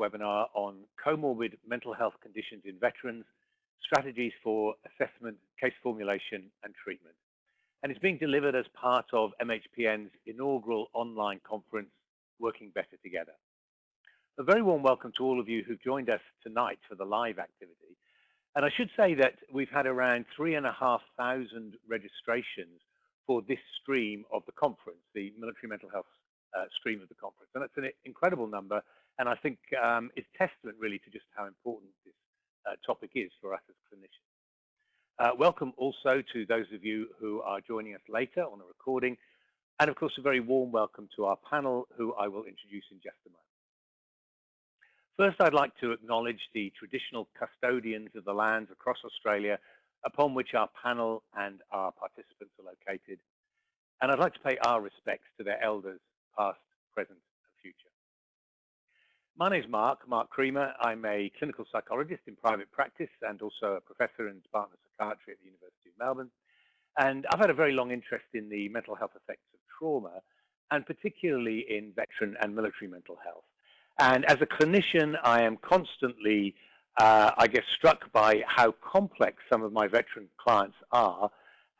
webinar on comorbid mental health conditions in veterans, strategies for assessment, case formulation and treatment. And it's being delivered as part of MHPN's inaugural online conference, Working Better Together. A very warm welcome to all of you who've joined us tonight for the live activity. And I should say that we've had around 3,500 registrations for this stream of the conference, the military mental health uh, stream of the conference. And that's an incredible number. And I think um, it's testament really to just how important this uh, topic is for us as clinicians. Uh, welcome also to those of you who are joining us later on a recording. And of course, a very warm welcome to our panel, who I will introduce in just a moment. First, I'd like to acknowledge the traditional custodians of the lands across Australia upon which our panel and our participants are located. And I'd like to pay our respects to their elders, past, present. My name is Mark, Mark Creamer. I'm a clinical psychologist in private practice and also a professor in the Department Psychiatry at the University of Melbourne. And I've had a very long interest in the mental health effects of trauma, and particularly in veteran and military mental health. And as a clinician, I am constantly, uh, I guess, struck by how complex some of my veteran clients are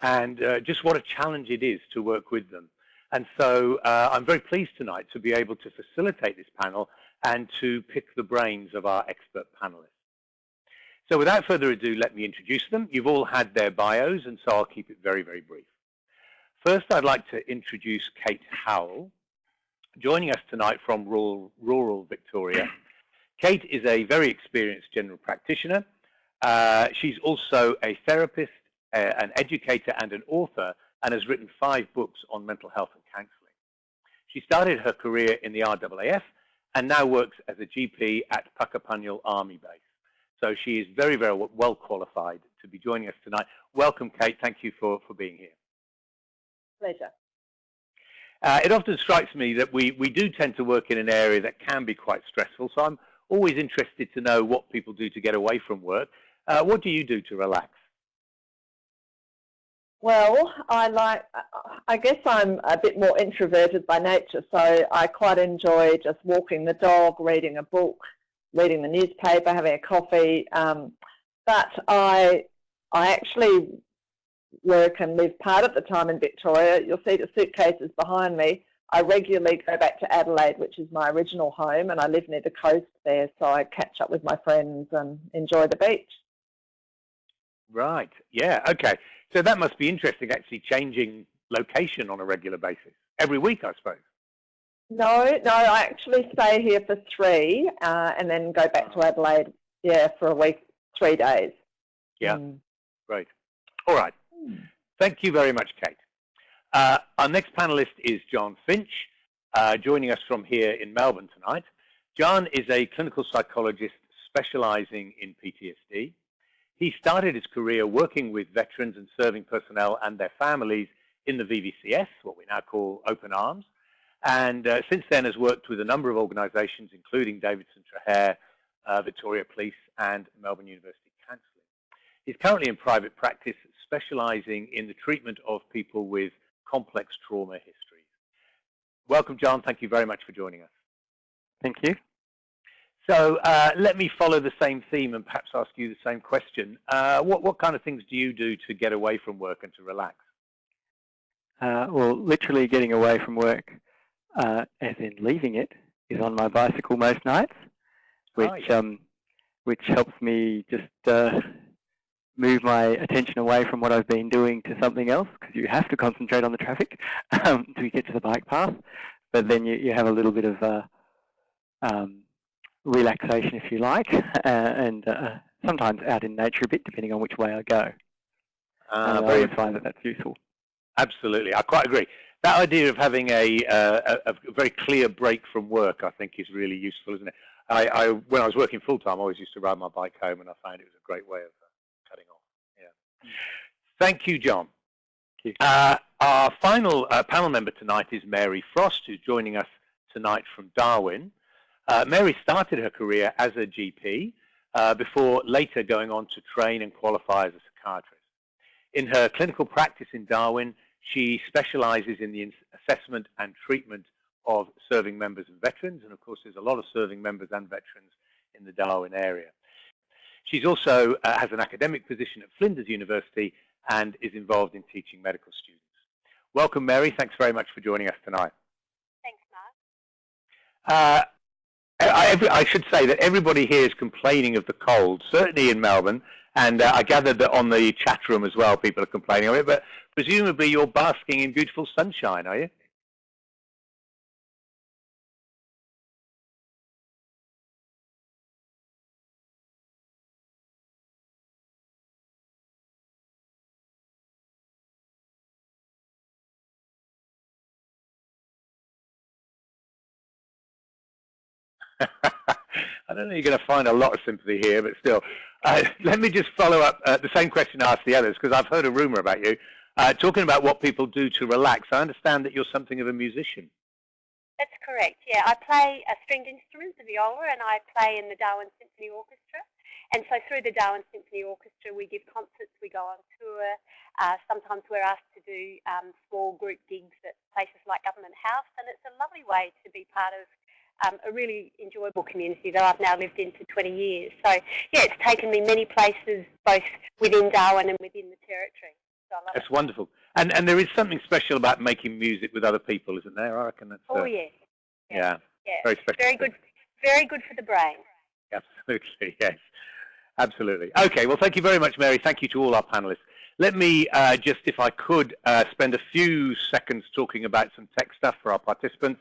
and uh, just what a challenge it is to work with them. And so uh, I'm very pleased tonight to be able to facilitate this panel and to pick the brains of our expert panelists. So without further ado, let me introduce them. You've all had their bios, and so I'll keep it very, very brief. First, I'd like to introduce Kate Howell. Joining us tonight from rural, rural Victoria, Kate is a very experienced general practitioner. Uh, she's also a therapist, uh, an educator and an author and has written five books on mental health and counselling. She started her career in the RAAF and now works as a GP at Puckapunyal Army Base. So she is very, very well qualified to be joining us tonight. Welcome, Kate. Thank you for, for being here. Pleasure. Uh, it often strikes me that we, we do tend to work in an area that can be quite stressful, so I'm always interested to know what people do to get away from work. Uh, what do you do to relax? Well, I like, I guess I'm a bit more introverted by nature, so I quite enjoy just walking the dog, reading a book, reading the newspaper, having a coffee. Um, but I, I actually work and live part of the time in Victoria. You'll see the suitcases behind me. I regularly go back to Adelaide, which is my original home, and I live near the coast there, so I catch up with my friends and enjoy the beach. Right. Yeah. Okay. So that must be interesting, actually changing location on a regular basis every week, I suppose. No, no. I actually stay here for three, uh, and then go back to Adelaide. Yeah, for a week, three days. Yeah. Mm. Great. All right. Thank you very much, Kate. Uh, our next panelist is John Finch, uh, joining us from here in Melbourne tonight. John is a clinical psychologist specializing in PTSD. He started his career working with veterans and serving personnel and their families in the VVCS, what we now call Open Arms, and uh, since then has worked with a number of organizations, including Davidson Trahaire, uh, Victoria Police, and Melbourne University Counselling. He's currently in private practice specializing in the treatment of people with complex trauma histories. Welcome, John. Thank you very much for joining us. Thank you. So uh, let me follow the same theme and perhaps ask you the same question. Uh, what, what kind of things do you do to get away from work and to relax? Uh, well, literally getting away from work, uh, as in leaving it, is on my bicycle most nights, which oh, yeah. um, which helps me just uh, move my attention away from what I've been doing to something else because you have to concentrate on the traffic um, to get to the bike path. But then you, you have a little bit of uh, um, relaxation, if you like, uh, and uh, sometimes out in nature a bit, depending on which way I go. Uh, I find that that's useful. Absolutely, I quite agree. That idea of having a, uh, a, a, very clear break from work, I think, is really useful, isn't it? I, I when I was working full time, I always used to ride my bike home, and I found it was a great way of Thank you, John. Thank you. John. Uh, our final uh, panel member tonight is Mary Frost, who's joining us tonight from Darwin. Uh, Mary started her career as a GP uh, before later going on to train and qualify as a psychiatrist. In her clinical practice in Darwin, she specializes in the assessment and treatment of serving members and veterans, and of course there's a lot of serving members and veterans in the Darwin area. She's also uh, has an academic position at Flinders University and is involved in teaching medical students. Welcome, Mary. Thanks very much for joining us tonight. Thanks, Mark. Uh, I, I, should say that everybody here is complaining of the cold, certainly in Melbourne, and uh, I gathered that on the chat room as well, people are complaining of it, but presumably you're basking in beautiful sunshine, are you? I don't know you're going to find a lot of sympathy here, but still. Uh, let me just follow up uh, the same question I asked the others, because I've heard a rumor about you. Uh, talking about what people do to relax, I understand that you're something of a musician. That's correct, yeah. I play a stringed instrument, the viola, and I play in the Darwin Symphony Orchestra. And so through the Darwin Symphony Orchestra, we give concerts, we go on tour. Uh, sometimes we're asked to do um, small group gigs at places like Government House, and it's a lovely way to be part of um, a really enjoyable community that I've now lived in for 20 years. So yeah, it's taken me many places, both within Darwin and within the territory. So that's it. wonderful. And and there is something special about making music with other people, isn't there? I reckon that's. Oh uh, yeah. yeah. Yeah. Very special. Very good. Very good for the brain. Absolutely. Yes. Absolutely. Okay. Well, thank you very much, Mary. Thank you to all our panelists. Let me uh, just, if I could, uh, spend a few seconds talking about some tech stuff for our participants.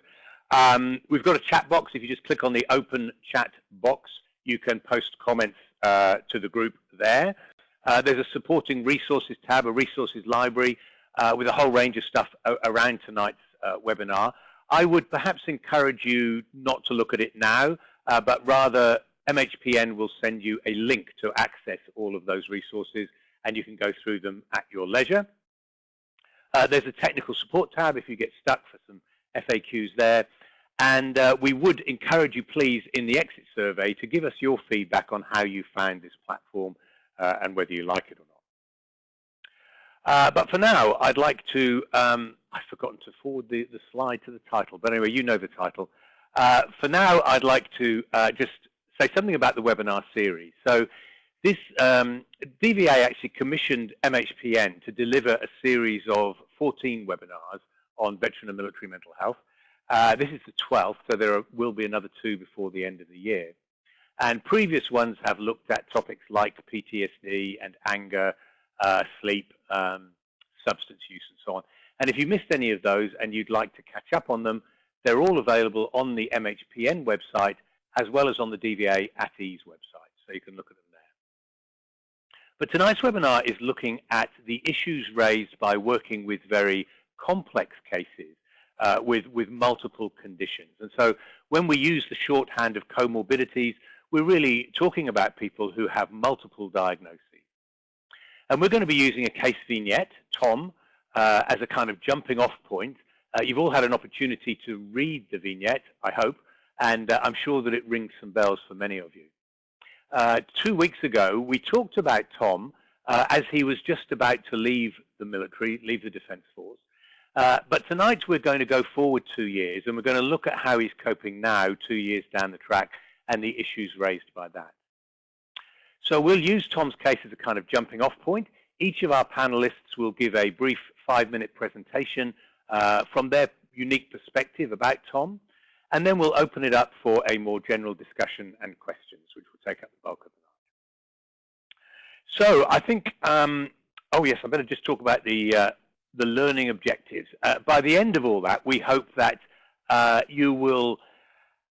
Um, we've got a chat box. If you just click on the open chat box, you can post comments uh, to the group there. Uh, there's a supporting resources tab, a resources library uh, with a whole range of stuff around tonight's uh, webinar. I would perhaps encourage you not to look at it now, uh, but rather MHPN will send you a link to access all of those resources and you can go through them at your leisure. Uh, there's a technical support tab if you get stuck for some FAQs there. And uh, we would encourage you, please, in the exit survey to give us your feedback on how you found this platform uh, and whether you like it or not. Uh, but for now, I'd like to, um, I've forgotten to forward the, the slide to the title, but anyway, you know the title. Uh, for now, I'd like to uh, just say something about the webinar series. So this um, DVA actually commissioned MHPN to deliver a series of 14 webinars on veteran and military mental health. Uh, this is the 12th, so there are, will be another two before the end of the year. And previous ones have looked at topics like PTSD and anger, uh, sleep, um, substance use, and so on. And if you missed any of those and you'd like to catch up on them, they're all available on the MHPN website as well as on the DVA at ease website, so you can look at them there. But tonight's webinar is looking at the issues raised by working with very complex cases uh, with, with multiple conditions. And so when we use the shorthand of comorbidities, we're really talking about people who have multiple diagnoses. And we're going to be using a case vignette, Tom, uh, as a kind of jumping off point. Uh, you've all had an opportunity to read the vignette, I hope, and uh, I'm sure that it rings some bells for many of you. Uh, two weeks ago, we talked about Tom uh, as he was just about to leave the military, leave the Defence Force, uh, but tonight we're going to go forward two years and we're going to look at how he's coping now, two years down the track, and the issues raised by that. So we'll use Tom's case as a kind of jumping off point. Each of our panelists will give a brief five-minute presentation uh, from their unique perspective about Tom, and then we'll open it up for a more general discussion and questions, which will take up the bulk of the night. So I think, um, oh yes, I better just talk about the uh, the learning objectives. Uh, by the end of all that, we hope that uh, you will,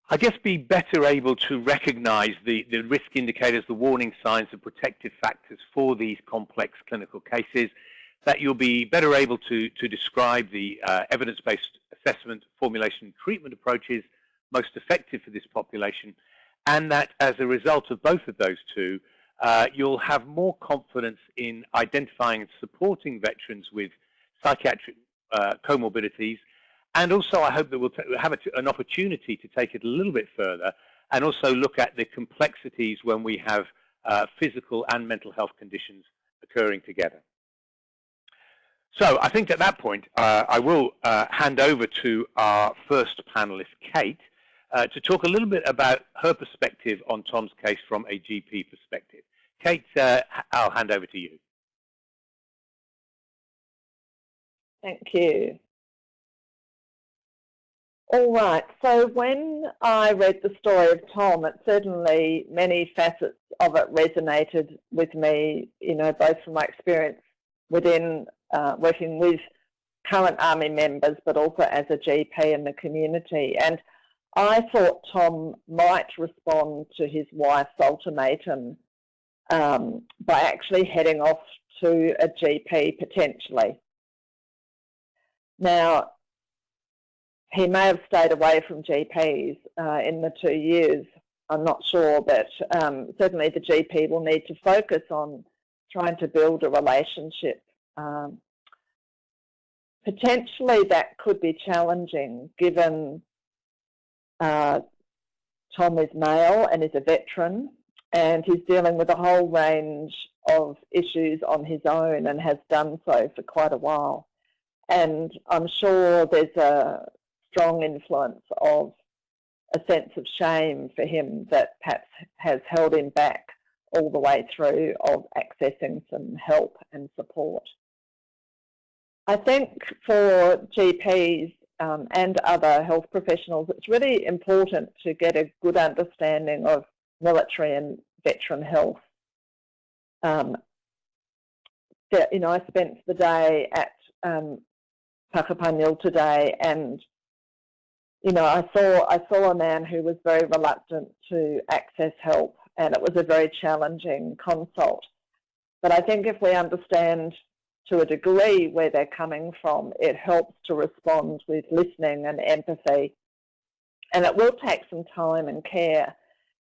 I guess, be better able to recognize the, the risk indicators, the warning signs, the protective factors for these complex clinical cases, that you'll be better able to, to describe the uh, evidence-based assessment, formulation, and treatment approaches most effective for this population, and that as a result of both of those two, uh, you'll have more confidence in identifying and supporting veterans with psychiatric uh, comorbidities. And also, I hope that we'll have an opportunity to take it a little bit further and also look at the complexities when we have uh, physical and mental health conditions occurring together. So I think at that point, uh, I will uh, hand over to our first panelist, Kate, uh, to talk a little bit about her perspective on Tom's case from a GP perspective. Kate, uh, I'll hand over to you. Thank you. All right, so when I read the story of Tom, it certainly many facets of it resonated with me, you know, both from my experience within uh, working with current Army members, but also as a GP in the community. And I thought Tom might respond to his wife's ultimatum um, by actually heading off to a GP potentially. Now, he may have stayed away from GPs uh, in the two years. I'm not sure, but um, certainly the GP will need to focus on trying to build a relationship. Um, potentially that could be challenging given uh, Tom is male and is a veteran and he's dealing with a whole range of issues on his own and has done so for quite a while. And I'm sure there's a strong influence of a sense of shame for him that perhaps has held him back all the way through of accessing some help and support. I think for GPs um, and other health professionals, it's really important to get a good understanding of military and veteran health. Um, you know, I spent the day at um, Puckapunyal today and you know, I saw I saw a man who was very reluctant to access help, and it was a very challenging consult. But I think if we understand to a degree where they're coming from, it helps to respond with listening and empathy. And it will take some time and care,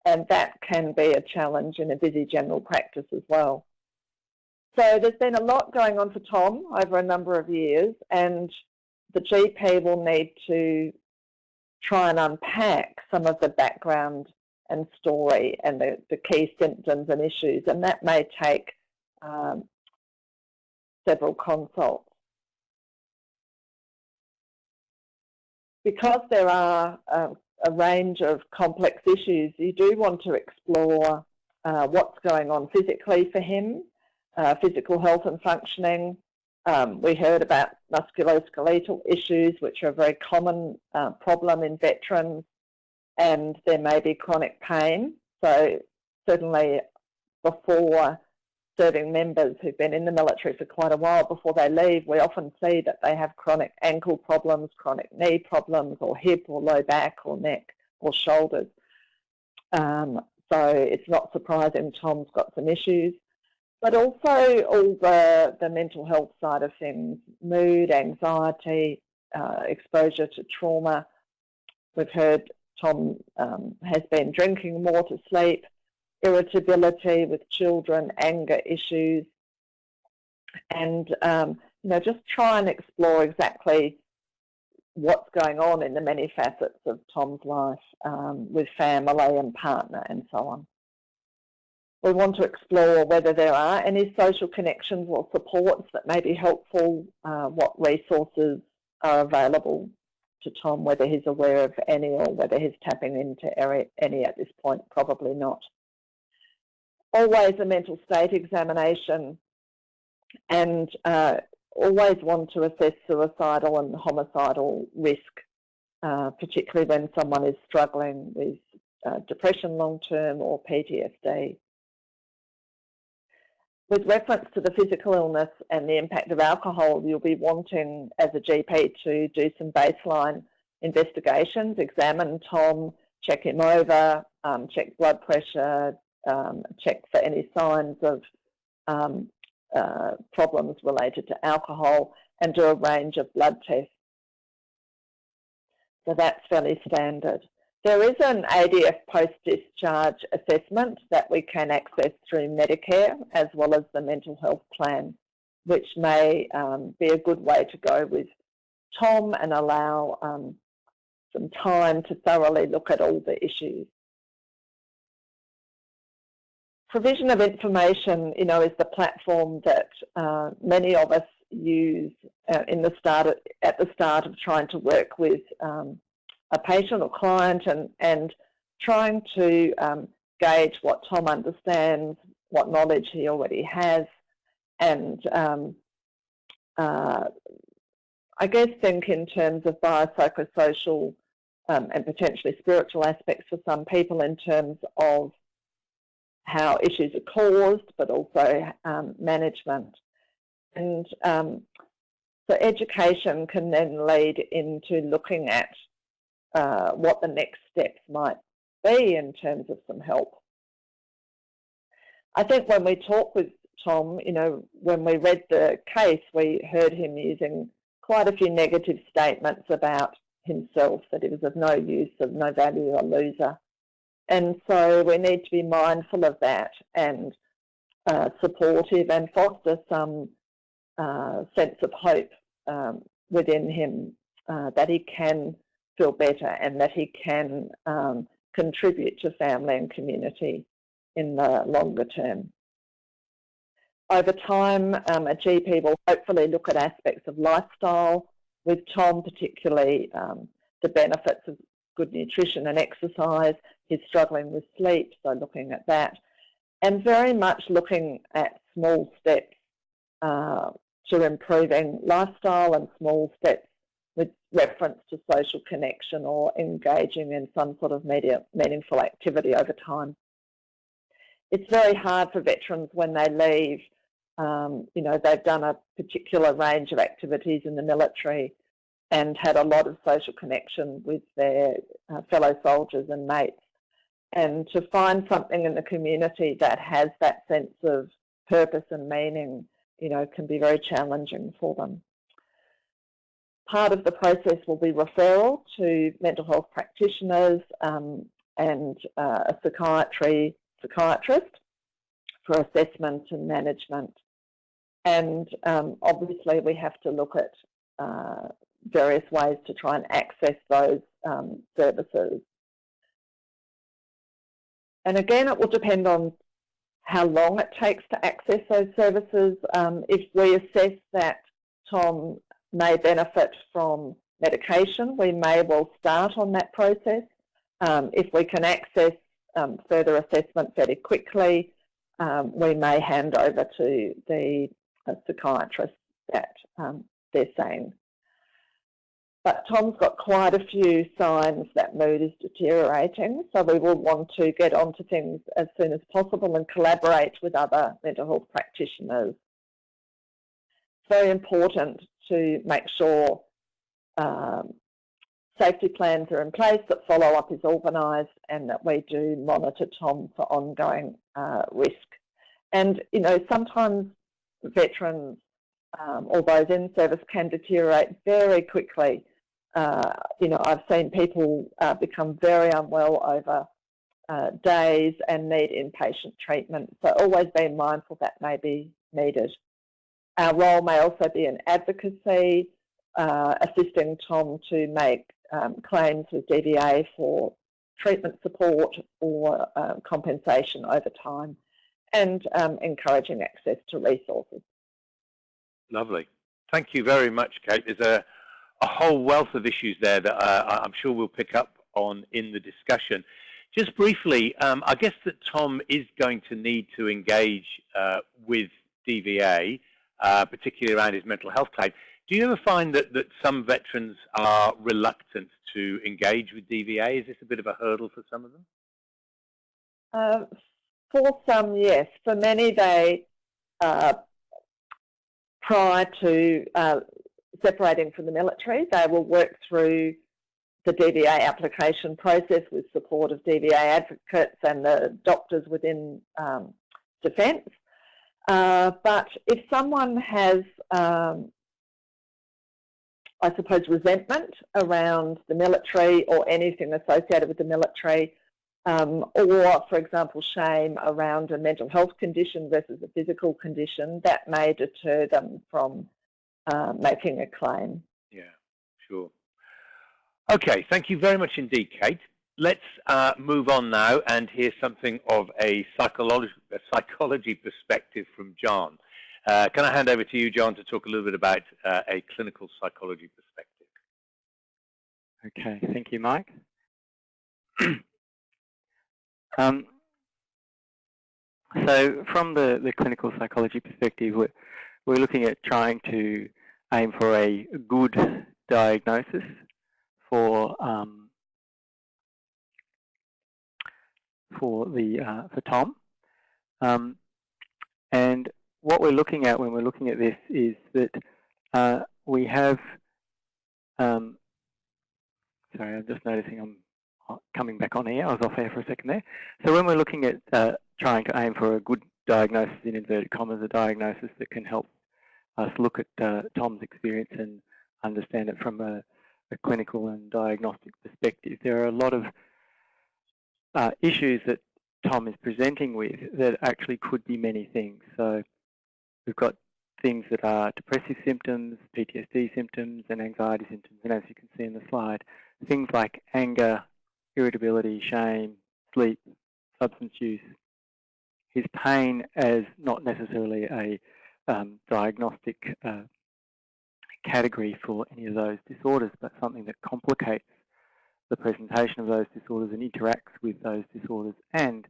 and that can be a challenge in a busy general practice as well. So there's been a lot going on for Tom over a number of years, and the GP will need to try and unpack some of the background and story and the, the key symptoms and issues, and that may take um, several consults. Because there are uh, a range of complex issues, you do want to explore uh, what's going on physically for him, uh, physical health and functioning, um, we heard about musculoskeletal issues, which are a very common uh, problem in veterans, and there may be chronic pain. So certainly before serving members who've been in the military for quite a while, before they leave, we often see that they have chronic ankle problems, chronic knee problems, or hip or low back or neck or shoulders. Um, so it's not surprising Tom's got some issues but also all the, the mental health side of things, mood, anxiety, uh, exposure to trauma. We've heard Tom um, has been drinking more to sleep, irritability with children, anger issues, and um, you know just try and explore exactly what's going on in the many facets of Tom's life um, with family and partner and so on. We want to explore whether there are any social connections or supports that may be helpful, uh, what resources are available to Tom, whether he's aware of any or whether he's tapping into any at this point, probably not. Always a mental state examination and uh, always want to assess suicidal and homicidal risk, uh, particularly when someone is struggling with uh, depression long term or PTSD with reference to the physical illness and the impact of alcohol, you'll be wanting as a GP to do some baseline investigations, examine Tom, check him over, um, check blood pressure, um, check for any signs of um, uh, problems related to alcohol and do a range of blood tests. So that's fairly standard. There is an ADF post-discharge assessment that we can access through Medicare as well as the mental health plan, which may um, be a good way to go with Tom and allow um, some time to thoroughly look at all the issues. Provision of information, you know, is the platform that uh, many of us use uh, in the start of, at the start of trying to work with um, a patient or client and, and trying to um, gauge what Tom understands, what knowledge he already has, and um, uh, I guess think in terms of biopsychosocial um, and potentially spiritual aspects for some people in terms of how issues are caused, but also um, management. And um, so education can then lead into looking at uh, what the next steps might be in terms of some help. I think when we talk with Tom, you know, when we read the case, we heard him using quite a few negative statements about himself, that he was of no use, of no value, a loser. And so we need to be mindful of that and uh, supportive and foster some uh, sense of hope um, within him uh, that he can feel better and that he can um, contribute to family and community in the longer term. Over time, um, a GP will hopefully look at aspects of lifestyle, with Tom particularly um, the benefits of good nutrition and exercise. He's struggling with sleep, so looking at that. And very much looking at small steps uh, to improving lifestyle and small steps reference to social connection or engaging in some sort of media, meaningful activity over time. It's very hard for veterans when they leave um, you know, they've done a particular range of activities in the military and had a lot of social connection with their uh, fellow soldiers and mates. And to find something in the community that has that sense of purpose and meaning, you know, can be very challenging for them. Part of the process will be referral to mental health practitioners um, and uh, a psychiatry psychiatrist for assessment and management. And um, obviously we have to look at uh, various ways to try and access those um, services. And again, it will depend on how long it takes to access those services. Um, if we assess that Tom may benefit from medication, we may well start on that process. Um, if we can access um, further assessment fairly quickly, um, we may hand over to the a psychiatrist that um, they're saying. But Tom's got quite a few signs that mood is deteriorating, so we will want to get onto things as soon as possible and collaborate with other mental health practitioners. It's very important to make sure um, safety plans are in place, that follow-up is organised and that we do monitor Tom for ongoing uh, risk. And, you know, sometimes veterans um, or those in service can deteriorate very quickly. Uh, you know, I've seen people uh, become very unwell over uh, days and need inpatient treatment. So always be mindful that may be needed. Our role may also be in advocacy, uh, assisting Tom to make um, claims with DVA for treatment support or uh, compensation over time and um, encouraging access to resources. Lovely. Thank you very much, Kate. There's a, a whole wealth of issues there that uh, I'm sure we'll pick up on in the discussion. Just briefly, um, I guess that Tom is going to need to engage uh, with DVA, uh, particularly around his mental health claim. Do you ever find that, that some veterans are reluctant to engage with DVA? Is this a bit of a hurdle for some of them? Uh, for some, yes. For many, they, uh, prior to uh, separating from the military, they will work through the DVA application process with support of DVA advocates and the doctors within um, defence. Uh, but if someone has, um, I suppose, resentment around the military or anything associated with the military, um, or, for example, shame around a mental health condition versus a physical condition, that may deter them from uh, making a claim. Yeah, sure. Okay, thank you very much indeed, Kate. Let's uh, move on now and hear something of a psychology, a psychology perspective from John. Uh, can I hand over to you, John, to talk a little bit about uh, a clinical psychology perspective? Okay, thank you, Mike. um, so from the, the clinical psychology perspective, we're, we're looking at trying to aim for a good diagnosis for um, for the uh, for Tom. Um, and what we're looking at when we're looking at this is that uh, we have. Um, sorry, I'm just noticing I'm coming back on here. I was off air for a second there. So when we're looking at uh, trying to aim for a good diagnosis in inverted commas, a diagnosis that can help us look at uh, Tom's experience and understand it from a, a, clinical and diagnostic perspective. There are a lot of uh, issues that Tom is presenting with that actually could be many things. So we've got things that are depressive symptoms, PTSD symptoms, and anxiety symptoms. And as you can see in the slide, things like anger, irritability, shame, sleep, substance use, his pain as not necessarily a um, diagnostic uh, category for any of those disorders, but something that complicates the presentation of those disorders and interacts with those disorders and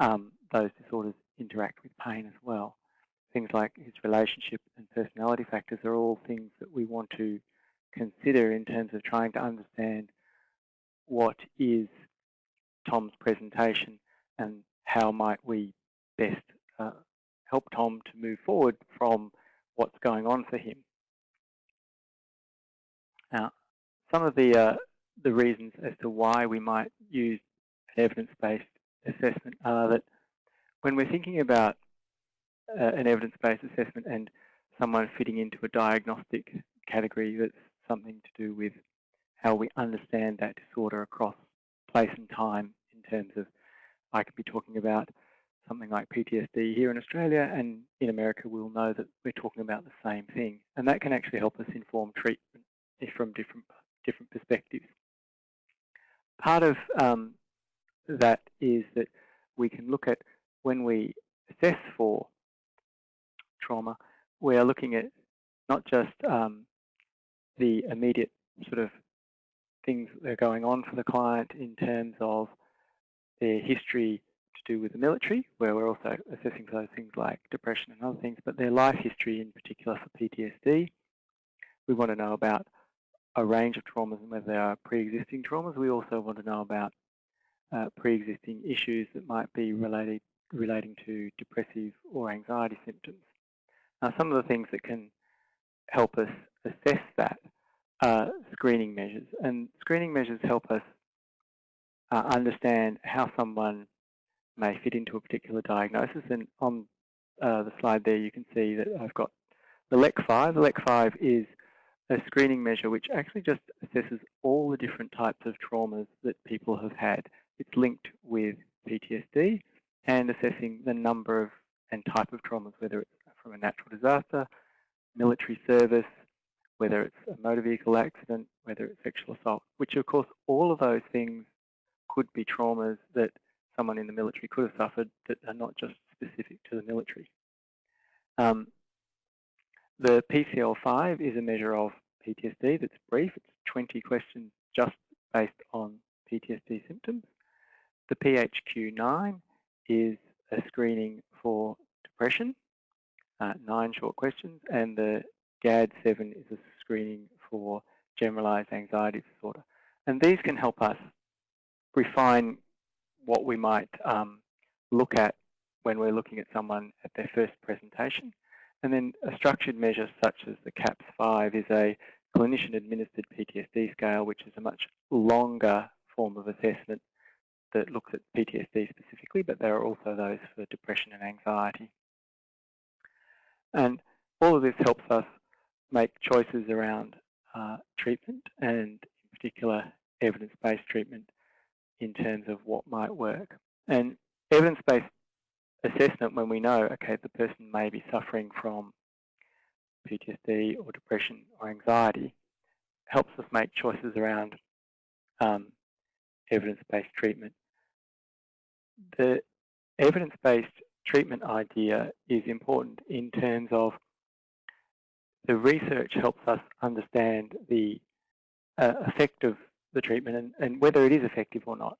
um, those disorders interact with pain as well. Things like his relationship and personality factors are all things that we want to consider in terms of trying to understand what is Tom's presentation and how might we best uh, help Tom to move forward from what's going on for him. Now, some of the uh, the reasons as to why we might use an evidence-based assessment are that when we're thinking about uh, an evidence-based assessment and someone fitting into a diagnostic category that's something to do with how we understand that disorder across place and time in terms of I could be talking about something like PTSD here in Australia and in America we'll know that we're talking about the same thing and that can actually help us inform treatment from different different perspectives. Part of um, that is that we can look at when we assess for trauma, we are looking at not just um, the immediate sort of things that are going on for the client in terms of their history to do with the military, where we're also assessing for those things like depression and other things, but their life history in particular for PTSD. We want to know about a range of traumas and whether they are pre-existing traumas. We also want to know about uh, pre-existing issues that might be related relating to depressive or anxiety symptoms. Now, some of the things that can help us assess that are screening measures, and screening measures help us uh, understand how someone may fit into a particular diagnosis. And on uh, the slide there, you can see that I've got the LEC5. The LEC5 is a screening measure which actually just assesses all the different types of traumas that people have had. It's linked with PTSD and assessing the number of and type of traumas, whether it's from a natural disaster, military service, whether it's a motor vehicle accident, whether it's sexual assault, which of course all of those things could be traumas that someone in the military could have suffered that are not just specific to the military. Um, the PCL5 is a measure of PTSD that's brief. It's 20 questions just based on PTSD symptoms. The PHQ9 is a screening for depression, uh, nine short questions, and the GAD7 is a screening for generalized anxiety disorder. And these can help us refine what we might um, look at when we're looking at someone at their first presentation. And then a structured measure such as the CAPS-5 is a clinician-administered PTSD scale, which is a much longer form of assessment that looks at PTSD specifically, but there are also those for depression and anxiety. And all of this helps us make choices around uh, treatment and in particular evidence-based treatment in terms of what might work. And evidence-based assessment when we know, okay, the person may be suffering from PTSD or depression or anxiety, helps us make choices around um, evidence-based treatment. The evidence-based treatment idea is important in terms of the research helps us understand the uh, effect of the treatment and, and, whether it is effective or not.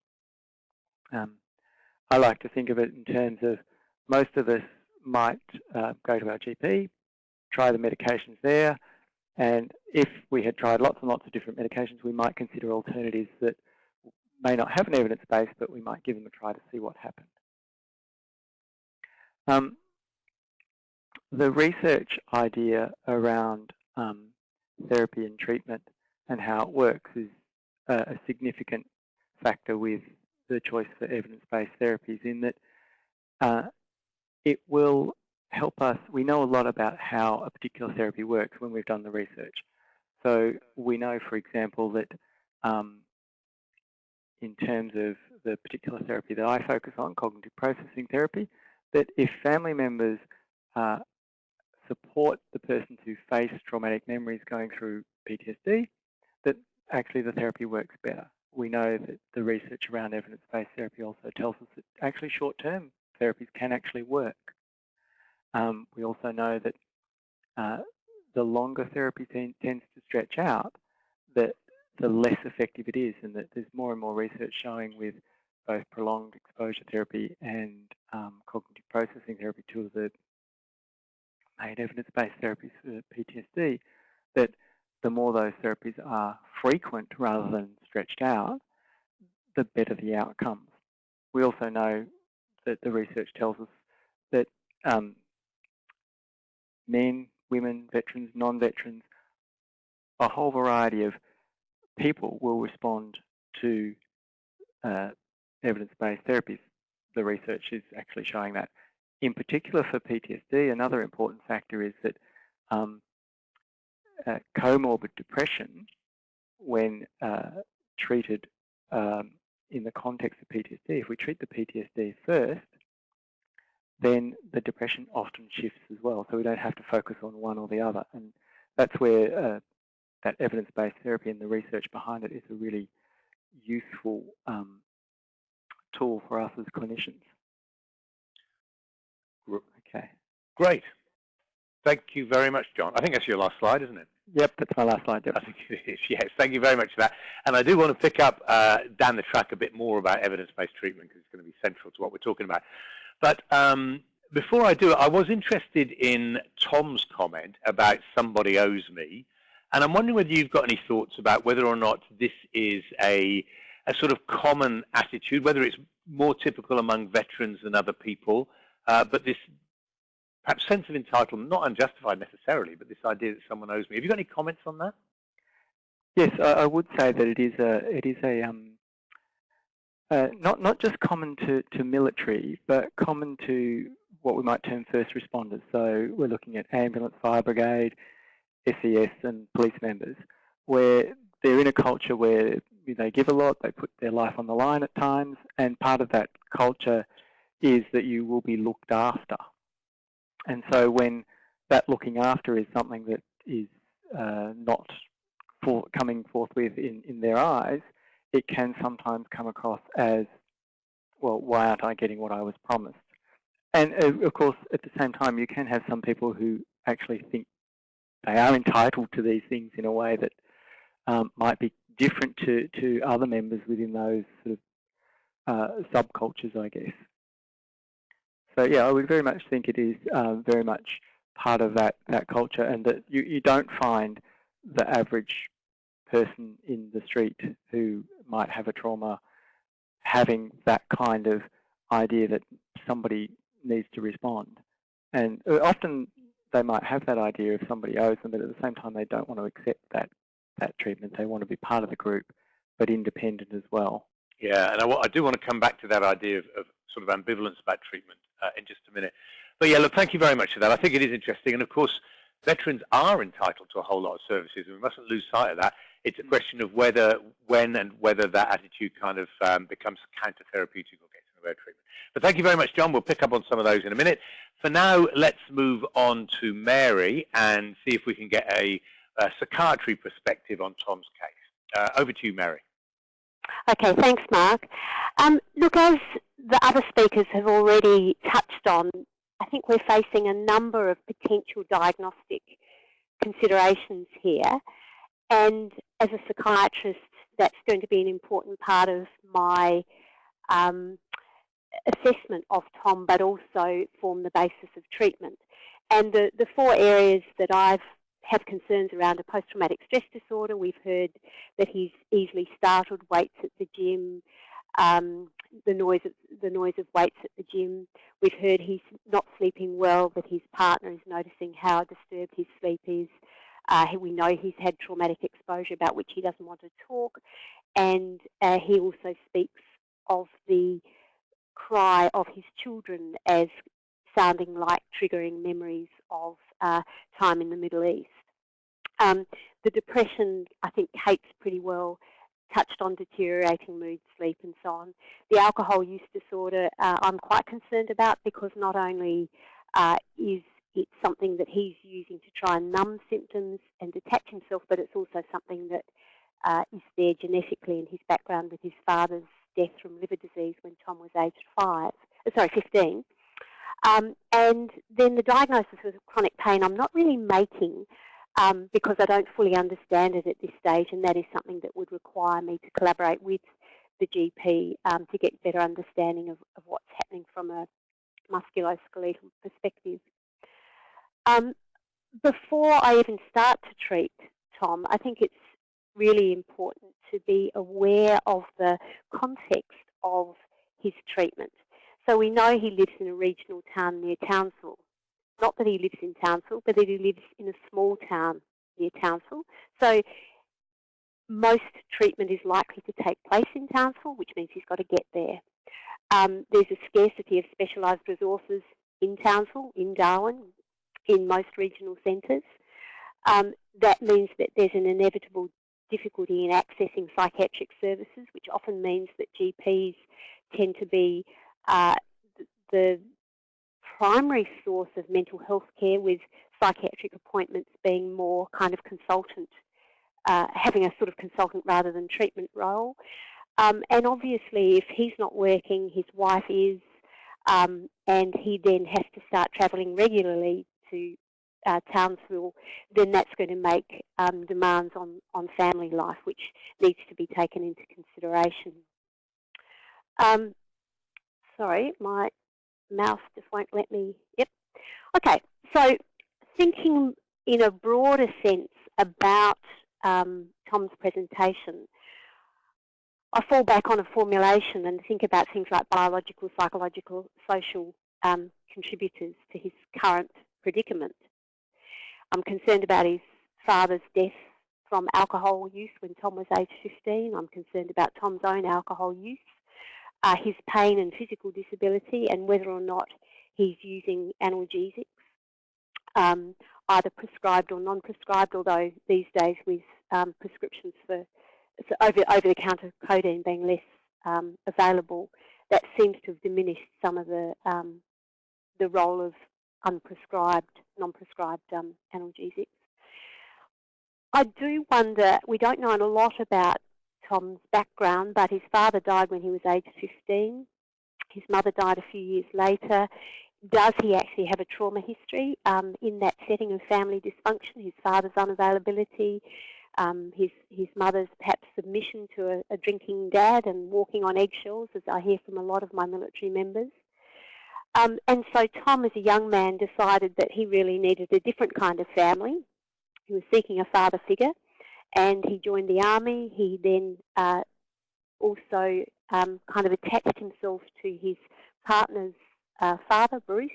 Um, I like to think of it in terms of most of us might uh, go to our GP, try the medications there, and if we had tried lots and lots of different medications, we might consider alternatives that may not have an evidence base, but we might give them a try to see what happened. Um, the research idea around um, therapy and treatment and how it works is a, a significant factor with the choice for evidence-based therapies in that uh, it will help us, we know a lot about how a particular therapy works when we've done the research. So we know, for example, that um, in terms of the particular therapy that I focus on, cognitive processing therapy, that if family members uh, support the person to face traumatic memories going through PTSD, that actually the therapy works better. We know that the research around evidence-based therapy also tells us that actually short-term therapies can actually work. Um, we also know that uh, the longer therapy tends to stretch out, that the less effective it is, and that there's more and more research showing with both prolonged exposure therapy and um, cognitive processing therapy, two of the main evidence-based therapies for PTSD, that the more those therapies are frequent rather than stretched out, the better the outcomes. We also know that the research tells us that um, men, women, veterans, non-veterans, a whole variety of people will respond to uh, evidence-based therapies. The research is actually showing that. In particular for PTSD, another important factor is that um, uh, comorbid depression, when uh, treated um, in the context of PTSD, if we treat the PTSD first, then the depression often shifts as well. So we don't have to focus on one or the other. And that's where uh, that evidence-based therapy and the research behind it is a really useful um, tool for us as clinicians. Okay. Great. Thank you very much, John. I think that's your last slide, isn't it? Yep, that's my last slide. Yep. I think it is, yes. Thank you very much for that. And I do want to pick up uh, down the track a bit more about evidence-based treatment because it's going to be central to what we're talking about. But um, before I do it, I was interested in Tom's comment about somebody owes me. And I'm wondering whether you've got any thoughts about whether or not this is a, a sort of common attitude, whether it's more typical among veterans than other people, uh, but this perhaps sense of entitlement, not unjustified necessarily, but this idea that someone owes me. Have you got any comments on that? Yes, I, I would say that it is a it is a um, uh, not not just common to to military, but common to what we might term first responders. So we're looking at ambulance, fire brigade, SES, and police members, where they're in a culture where they give a lot, they put their life on the line at times, and part of that culture is that you will be looked after. And so when that looking after is something that is uh, not for coming forthwith in, in their eyes, it can sometimes come across as, well, why aren't I getting what I was promised? And uh, of course, at the same time, you can have some people who actually think they are entitled to these things in a way that um, might be different to, to other members within those sort of uh, subcultures, I guess. So yeah, I would very much think it is uh, very much part of that, that culture and that you, you don't find the average person in the street who might have a trauma having that kind of idea that somebody needs to respond. And uh, often they might have that idea if somebody owes them, but at the same time they don't want to accept that, that treatment. They want to be part of the group, but independent as well. Yeah, and I, I do want to come back to that idea of, of sort of ambivalence about treatment uh, in just a minute. But yeah, look, thank you very much for that. I think it is interesting. And of course, veterans are entitled to a whole lot of services, and we mustn't lose sight of that. It's a question of whether, when and whether that attitude kind of um, becomes counter-therapeutic or gets in the way of treatment. But thank you very much, John. We'll pick up on some of those in a minute. For now, let's move on to Mary and see if we can get a, a psychiatry perspective on Tom's case. Uh, over to you, Mary. Okay, thanks, Mark. Um, look, as the other speakers have already touched on, I think we're facing a number of potential diagnostic considerations here. And as a psychiatrist, that's going to be an important part of my um, assessment of Tom, but also form the basis of treatment. And the, the four areas that I've have concerns around a post-traumatic stress disorder. We've heard that he's easily startled, weights at the gym, um, the noise of the noise of weights at the gym. We've heard he's not sleeping well, that his partner is noticing how disturbed his sleep is. Uh, we know he's had traumatic exposure about which he doesn't want to talk, and uh, he also speaks of the cry of his children as sounding like triggering memories of uh, time in the Middle East. Um, the depression, I think Kate's pretty well touched on deteriorating mood, sleep and so on. The alcohol use disorder uh, I'm quite concerned about because not only uh, is it something that he's using to try and numb symptoms and detach himself, but it's also something that uh, is there genetically in his background with his father's death from liver disease when Tom was aged five, uh, sorry, 15. Um, and then the diagnosis of chronic pain I'm not really making um, because I don't fully understand it at this stage, and that is something that would require me to collaborate with the GP um, to get better understanding of, of, what's happening from a musculoskeletal perspective. Um, before I even start to treat Tom, I think it's really important to be aware of the context of his treatment. So we know he lives in a regional town near Townsville. Not that he lives in Townsville, but that he lives in a small town near Townsville. So most treatment is likely to take place in Townsville, which means he's got to get there. Um, there's a scarcity of specialised resources in Townsville, in Darwin, in most regional centres. Um, that means that there's an inevitable difficulty in accessing psychiatric services, which often means that GPs tend to be uh, the primary source of mental health care with psychiatric appointments being more kind of consultant, uh, having a sort of consultant rather than treatment role. Um, and obviously if he's not working, his wife is, um, and he then has to start travelling regularly to uh, Townsville, then that's going to make um, demands on, on family life, which needs to be taken into consideration. Um, sorry, my mouse just won't let me, yep. Okay, so thinking in a broader sense about um, Tom's presentation, I fall back on a formulation and think about things like biological, psychological, social um, contributors to his current predicament. I'm concerned about his father's death from alcohol use when Tom was age 15. I'm concerned about Tom's own alcohol use uh, his pain and physical disability and whether or not he's using analgesics, um, either prescribed or non-prescribed, although these days with um, prescriptions for over, over-the-counter codeine being less um, available, that seems to have diminished some of the um, the role of unprescribed, non-prescribed um, analgesics. I do wonder, we don't know a lot about Tom's background, but his father died when he was age 15. His mother died a few years later. Does he actually have a trauma history um, in that setting of family dysfunction, his father's unavailability, um, his, his mother's perhaps submission to a, a drinking dad and walking on eggshells, as I hear from a lot of my military members. Um, and so Tom, as a young man, decided that he really needed a different kind of family. He was seeking a father figure and he joined the army. He then uh, also um, kind of attached himself to his partner's uh, father, Bruce,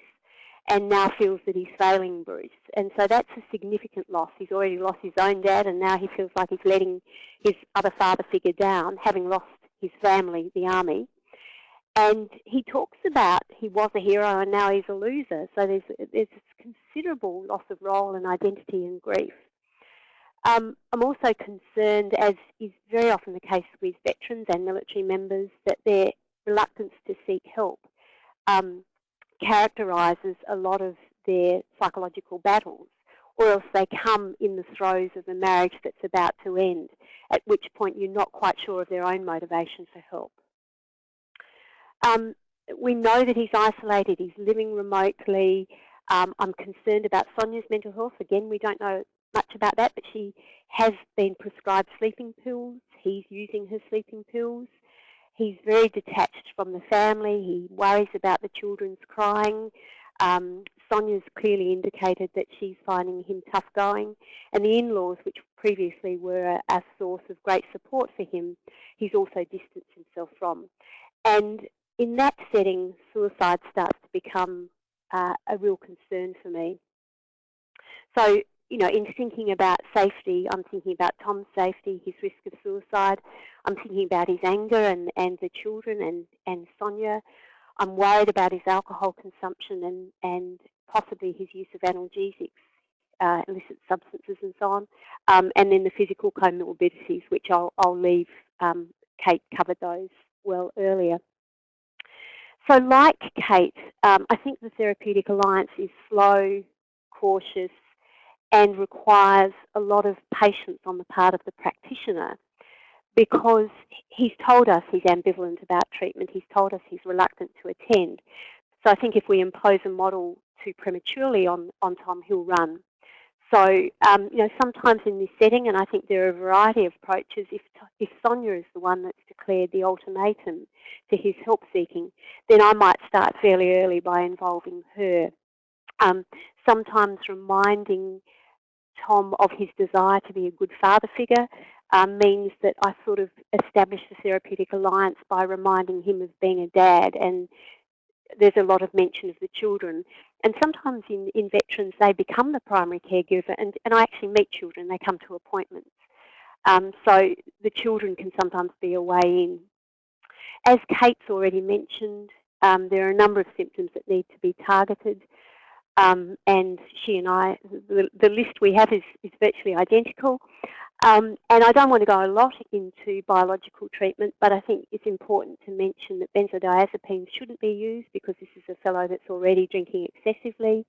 and now feels that he's failing Bruce. And so that's a significant loss. He's already lost his own dad, and now he feels like he's letting his other father figure down, having lost his family, the army. And he talks about he was a hero and now he's a loser. So there's, there's considerable loss of role and identity and grief. Um, I'm also concerned, as is very often the case with veterans and military members, that their reluctance to seek help um, characterises a lot of their psychological battles, or else they come in the throes of a marriage that's about to end, at which point you're not quite sure of their own motivation for help. Um, we know that he's isolated, he's living remotely. Um, I'm concerned about Sonia's mental health. Again, we don't know much about that, but she has been prescribed sleeping pills. He's using her sleeping pills. He's very detached from the family. He worries about the children's crying. Um, Sonia's clearly indicated that she's finding him tough going. And the in-laws, which previously were a, a, source of great support for him, he's also distanced himself from. And in that setting, suicide starts to become uh, a real concern for me. So, you know, in thinking about safety, I'm thinking about Tom's safety, his risk of suicide. I'm thinking about his anger and, and the children and, and Sonia. I'm worried about his alcohol consumption and, and possibly his use of analgesics, uh, illicit substances and so on. Um, and then the physical comorbidities, which I'll, I'll leave, um, Kate covered those well earlier. So like Kate, um, I think the Therapeutic Alliance is slow, cautious, and requires a lot of patience on the part of the practitioner because he's told us he's ambivalent about treatment. He's told us he's reluctant to attend. So I think if we impose a model too prematurely on, on Tom, he'll run. So, um, you know, sometimes in this setting, and I think there are a variety of approaches, if, if Sonia is the one that's declared the ultimatum to his help seeking, then I might start fairly early by involving her. Um, sometimes reminding Tom of his desire to be a good father figure um, means that I sort of establish the therapeutic alliance by reminding him of being a dad and there's a lot of mention of the children. And sometimes in, in veterans, they become the primary caregiver, and, and I actually meet children, they come to appointments. Um, so the children can sometimes be a way in. As Kate's already mentioned, um, there are a number of symptoms that need to be targeted. Um, and she and I, the, the list we have is, is virtually identical. Um, and I don't want to go a lot into biological treatment, but I think it's important to mention that benzodiazepines shouldn't be used because this is a fellow that's already drinking excessively.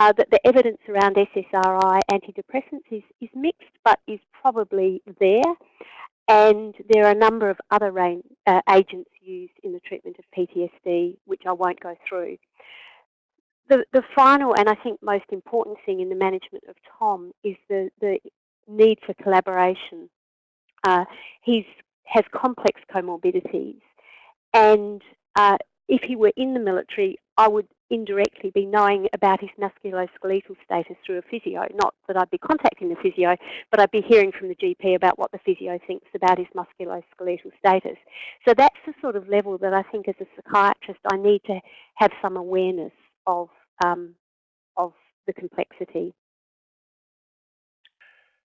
Uh, that the evidence around SSRI antidepressants is, is mixed, but is probably there. And there are a number of other uh, agents used in the treatment of PTSD, which I won't go through. The, the final and I think most important thing in the management of Tom is the, the need for collaboration. Uh, he has complex comorbidities, and uh, if he were in the military, I would indirectly be knowing about his musculoskeletal status through a physio. Not that I'd be contacting the physio, but I'd be hearing from the GP about what the physio thinks about his musculoskeletal status. So that's the sort of level that I think as a psychiatrist I need to have some awareness of, um, of the complexity.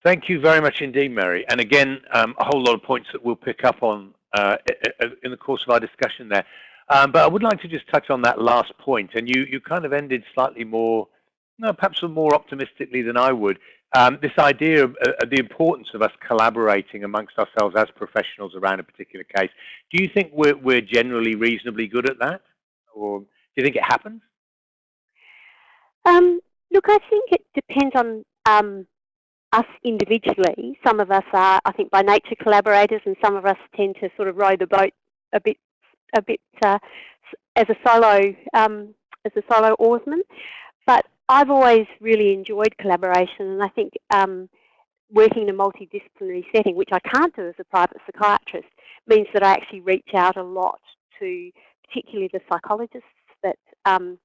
Thank you very much indeed, Mary. And again, um, a whole lot of points that we'll pick up on uh, in the course of our discussion there. Um, but I would like to just touch on that last point. And you, you kind of ended slightly more, perhaps more optimistically than I would. Um, this idea of uh, the importance of us collaborating amongst ourselves as professionals around a particular case. Do you think we're, we're generally reasonably good at that? Or do you think it happens? Um, look, I think it depends on um, us individually, some of us are, I think, by nature collaborators, and some of us tend to sort of row the boat a bit, a bit uh, as a solo, um, as a solo oarsman. But I've always really enjoyed collaboration, and I think um, working in a multidisciplinary setting, which I can't do as a private psychiatrist, means that I actually reach out a lot to particularly the psychologists that um,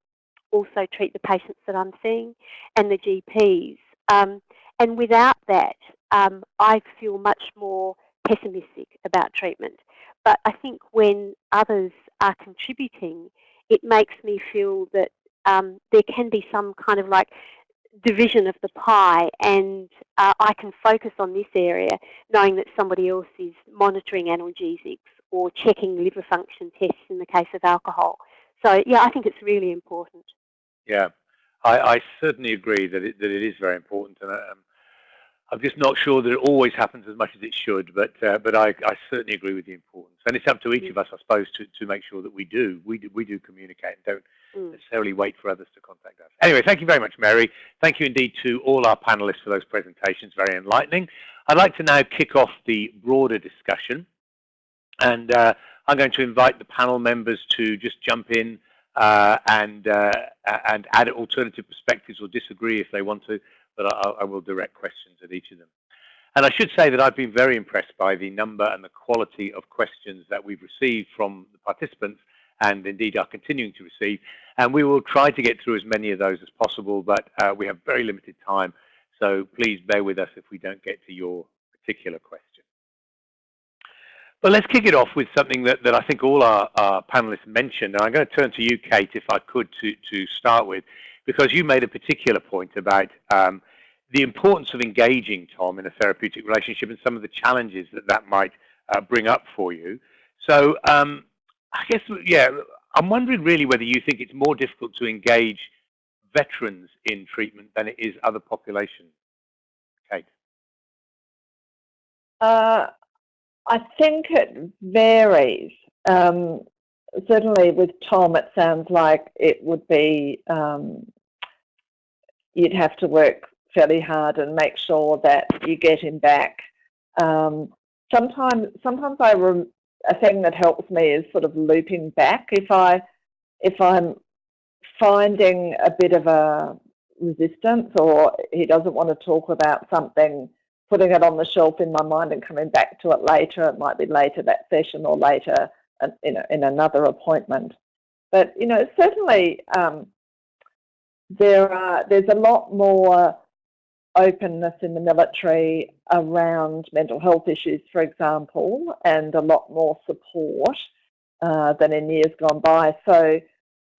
also treat the patients that I'm seeing and the GPs. Um, and without that, um, I feel much more pessimistic about treatment. But I think when others are contributing, it makes me feel that um, there can be some kind of like division of the pie and uh, I can focus on this area knowing that somebody else is monitoring analgesics or checking liver function tests in the case of alcohol. So yeah, I think it's really important. Yeah, I, I certainly agree that it, that it is very important. And um, I'm just not sure that it always happens as much as it should, but uh, but I, I certainly agree with the importance, and it's up to each mm. of us, I suppose, to, to make sure that we do we do we do communicate and don't mm. necessarily wait for others to contact us. Anyway, thank you very much, Mary. Thank you indeed to all our panelists for those presentations, very enlightening. I'd like to now kick off the broader discussion, and uh, I'm going to invite the panel members to just jump in uh, and uh, and add alternative perspectives or disagree if they want to, but I, I, will direct questions at each of them. And I should say that I've been very impressed by the number and the quality of questions that we've received from the participants and indeed are continuing to receive. And we will try to get through as many of those as possible, but uh, we have very limited time. So please bear with us if we don't get to your particular question. But let's kick it off with something that, that I think all our, our panelists mentioned. And I'm going to turn to you, Kate, if I could, to, to start with, because you made a particular point about um, the importance of engaging Tom in a therapeutic relationship and some of the challenges that that might uh, bring up for you. So um, I guess, yeah, I'm wondering really whether you think it's more difficult to engage veterans in treatment than it is other populations. Kate? Uh, I think it varies. Um, certainly with Tom, it sounds like it would be, um, you'd have to work fairly hard and make sure that you get him back. Um, sometimes, sometimes I a thing that helps me is sort of looping back. If I, if I'm finding a bit of a resistance or he doesn't want to talk about something putting it on the shelf in my mind and coming back to it later. It might be later that session or later in, a, in another appointment. But, you know, certainly um, there are, there's a lot more openness in the military around mental health issues, for example, and a lot more support uh, than in years gone by. So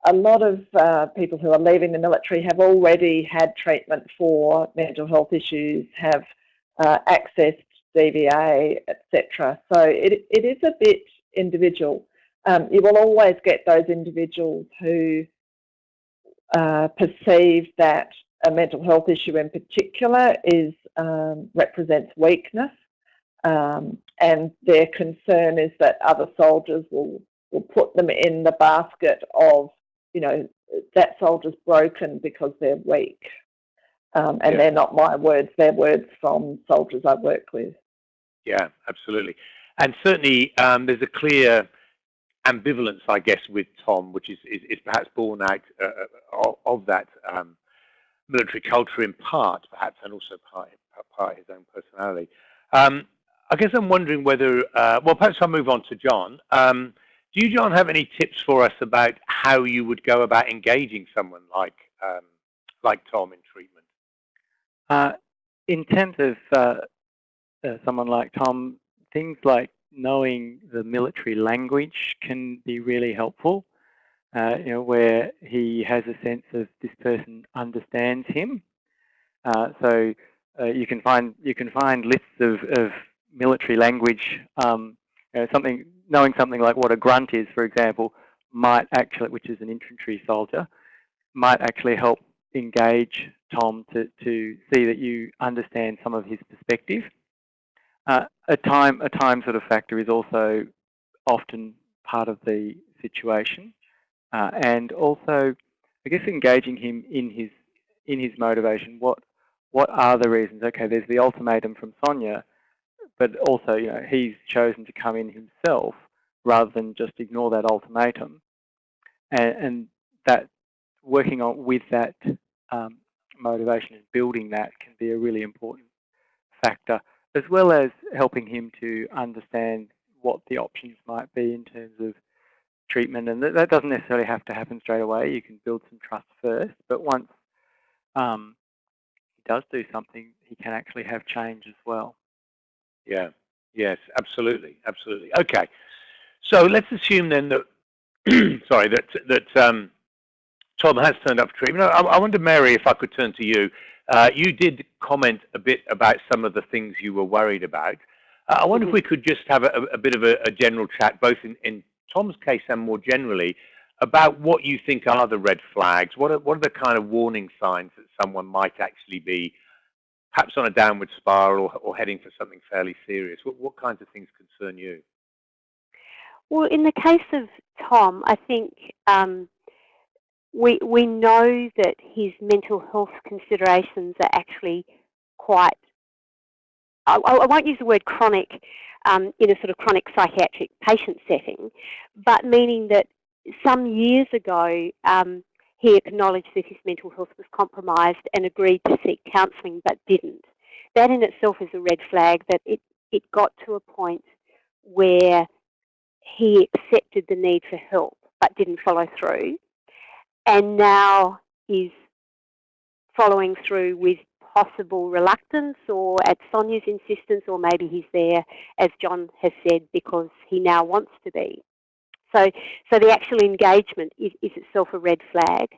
a lot of uh, people who are leaving the military have already had treatment for mental health issues, have uh, accessed DVA, etc. So it, it is a bit individual. Um, you will always get those individuals who uh, perceive that a mental health issue in particular is um, represents weakness um, and their concern is that other soldiers will, will put them in the basket of, you know, that soldier's broken because they're weak. Um, and yeah. they're not my words, they're words from soldiers I've worked with. Yeah, absolutely. And certainly um, there's a clear ambivalence, I guess, with Tom, which is, is, is perhaps born out uh, uh of, of, that um, military culture in part, perhaps, and also part, part his own personality. Um, I guess I'm wondering whether, uh, well, perhaps I'll move on to John. Um, do you, John, have any tips for us about how you would go about engaging someone like um, like Tom in treatment? Uh, in terms of uh, uh, someone like Tom, things like knowing the military language can be really helpful. Uh, you know, where he has a sense of this person understands him. Uh, so uh, you can find you can find lists of, of military language. Um, you know, something knowing something like what a grunt is, for example, might actually, which is an infantry soldier, might actually help engage Tom to, to see that you understand some of his perspective. Uh, a time a time sort of factor is also often part of the situation, uh, and also I guess engaging him in his in his motivation. What what are the reasons? Okay, there's the ultimatum from Sonia, but also you know he's chosen to come in himself rather than just ignore that ultimatum, and, and that working on with that um, motivation and building that can be a really important factor, as well as helping him to understand what the options might be in terms of treatment. And that, that doesn't necessarily have to happen straight away. You can build some trust first, but once um, he does do something, he can actually have change as well. Yeah, yes, absolutely, absolutely. Okay, so let's assume then that, sorry, that, that um, Tom has turned up for treatment. I, I wonder, Mary, if I could turn to you. Uh, you did comment a bit about some of the things you were worried about. Uh, I wonder mm -hmm. if we could just have a, a bit of a, a, general chat, both in, in, Tom's case and more generally, about what you think are the red flags. What are, what are the kind of warning signs that someone might actually be perhaps on a downward spiral or, or heading for something fairly serious? What, what kinds of things concern you? Well, in the case of Tom, I think um, we we know that his mental health considerations are actually quite. I, I won't use the word chronic um, in a sort of chronic psychiatric patient setting, but meaning that some years ago um, he acknowledged that his mental health was compromised and agreed to seek counselling, but didn't. That in itself is a red flag that it it got to a point where he accepted the need for help but didn't follow through and now is following through with possible reluctance or at Sonia's insistence or maybe he's there, as John has said, because he now wants to be. So, so the actual engagement is, is itself a red flag.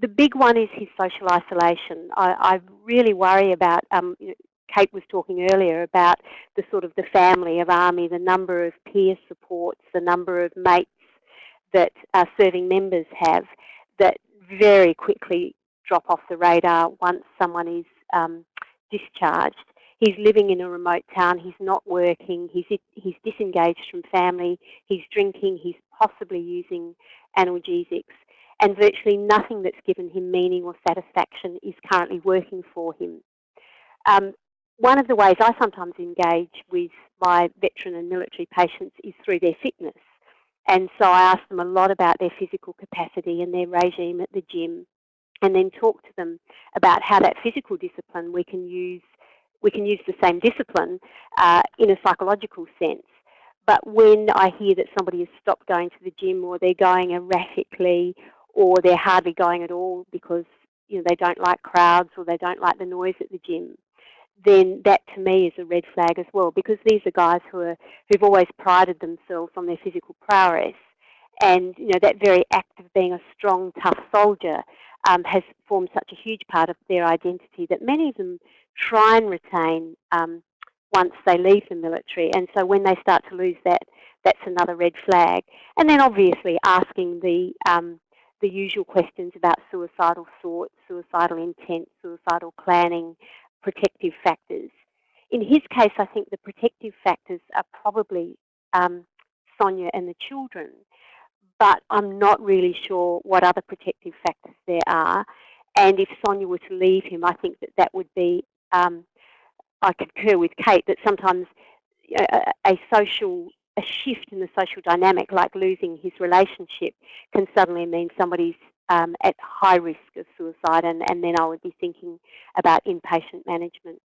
The big one is his social isolation. I, I really worry about, um, you know, Kate was talking earlier about the sort of the family of ARMY, the number of peer supports, the number of mates that uh, serving members have that very quickly drop off the radar once someone is um, discharged. He's living in a remote town, he's not working, he's, he's disengaged from family, he's drinking, he's possibly using analgesics, and virtually nothing that's given him meaning or satisfaction is currently working for him. Um, one of the ways I sometimes engage with my veteran and military patients is through their fitness. And so I ask them a lot about their physical capacity and their regime at the gym and then talk to them about how that physical discipline we can use we can use the same discipline uh, in a psychological sense. But when I hear that somebody has stopped going to the gym or they're going erratically or they're hardly going at all because you know they don't like crowds or they don't like the noise at the gym, then that to me is a red flag as well because these are guys who are who've always prided themselves on their physical prowess. And you know that very act of being a strong tough soldier um, has formed such a huge part of their identity that many of them try and retain um, once they leave the military. And so when they start to lose that that's another red flag. And then obviously asking the um, the usual questions about suicidal thoughts, suicidal intent, suicidal planning, protective factors. In his case, I think the protective factors are probably um, Sonia and the children, but I'm not really sure what other protective factors there are. And if Sonia were to leave him, I think that that would be, um, I concur with Kate, that sometimes a, a social a shift in the social dynamic, like losing his relationship, can suddenly mean somebody's um, at high risk of suicide, and, and then I would be thinking about inpatient management.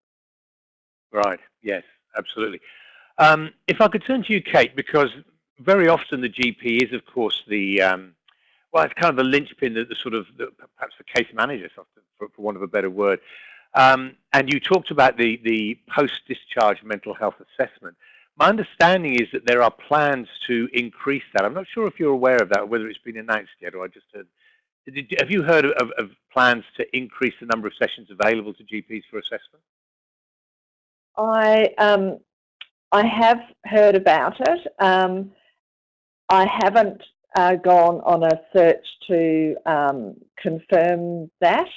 Right, yes, absolutely. Um, if I could turn to you, Kate, because very often the GP is, of course, the, um, well, it's kind of the linchpin, the, the sort of, the, perhaps the case manager, for, for want of a better word. Um, and you talked about the, the post-discharge mental health assessment. My understanding is that there are plans to increase that. I'm not sure if you're aware of that, whether it's been announced yet, or I just heard did, have you heard of, of, plans to increase the number of sessions available to GPs for assessment? I um, I have heard about it. Um, I haven't uh, gone on a search to um, confirm that,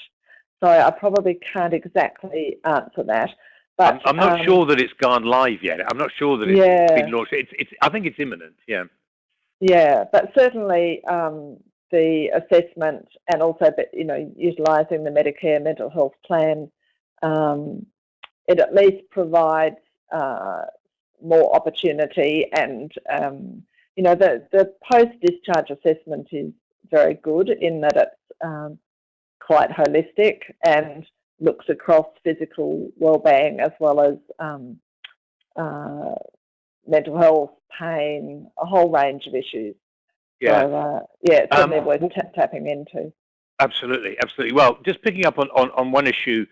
so I probably can't exactly answer that. But I'm, I'm not um, sure that it's gone live yet. I'm not sure that it's yeah. been launched. It's, it's, I think it's imminent. Yeah. Yeah, but certainly um, the assessment and also, you know, utilising the Medicare mental health plan, um, it at least provides uh, more opportunity and, um, you know, the, the post-discharge assessment is very good in that it's um, quite holistic and looks across physical well-being as well as um, uh, mental health, pain, a whole range of issues. Yeah. So, uh, yeah, it's um, worth tapping into. Absolutely, absolutely. Well, just picking up on, on, on one issue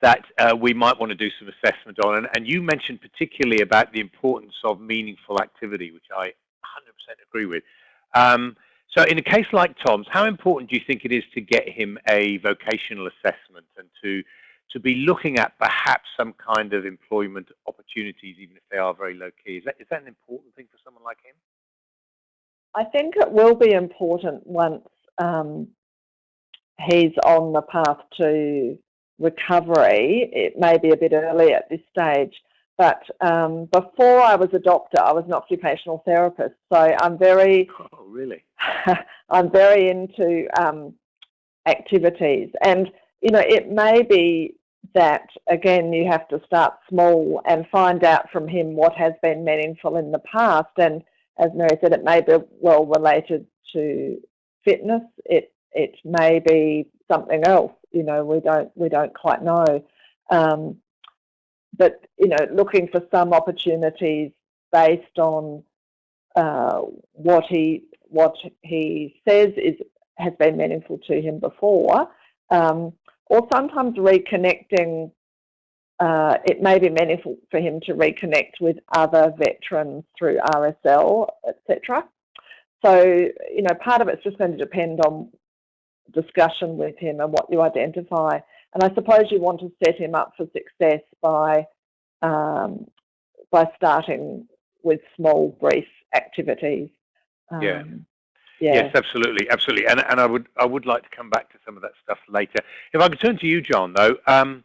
that uh, we might want to do some assessment on, and, and you mentioned particularly about the importance of meaningful activity, which I 100% agree with. Um, so in a case like Tom's, how important do you think it is to get him a vocational assessment and to, to be looking at perhaps some kind of employment opportunities, even if they are very low key? Is that, is that an important thing for someone like him? I think it will be important once um, he's on the path to recovery. It may be a bit early at this stage, but um, before I was a doctor, I was an occupational therapist. So I'm very, oh, really, I'm very into um, activities, and you know, it may be that again you have to start small and find out from him what has been meaningful in the past. And as Mary said, it may be well related to fitness. It it may be something else. You know, we don't we don't quite know. Um, but you know, looking for some opportunities based on uh, what he what he says is has been meaningful to him before, um, or sometimes reconnecting. Uh, it may be meaningful for him to reconnect with other veterans through RSL, etc. So, you know, part of it's just going to depend on discussion with him and what you identify. And I suppose you want to set him up for success by um, by starting with small, brief activities. Um, yeah. Yeah. Yes, absolutely, absolutely, and and I would I would like to come back to some of that stuff later. If I could turn to you, John, though, um,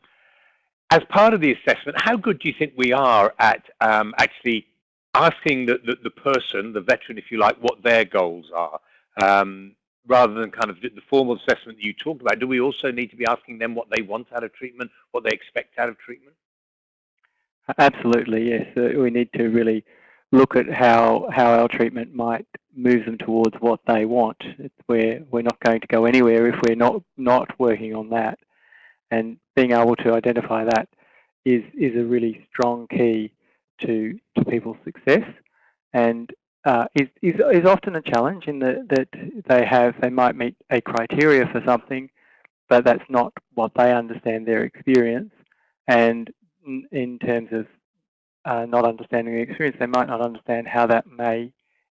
as part of the assessment, how good do you think we are at um, actually asking the, the, the person, the veteran, if you like, what their goals are? Um, rather than kind of the formal assessment that you talked about, do we also need to be asking them what they want out of treatment, what they expect out of treatment? Absolutely, yes. Uh, we need to really look at how how our treatment might move them towards what they want. we're we're not going to go anywhere if we're not not working on that, and being able to identify that is is a really strong key to to people's success. And uh, is, is, is often a challenge in the, that they have, they might meet a criteria for something, but that's not what they understand their experience. And in terms of uh, not understanding the experience, they might not understand how that may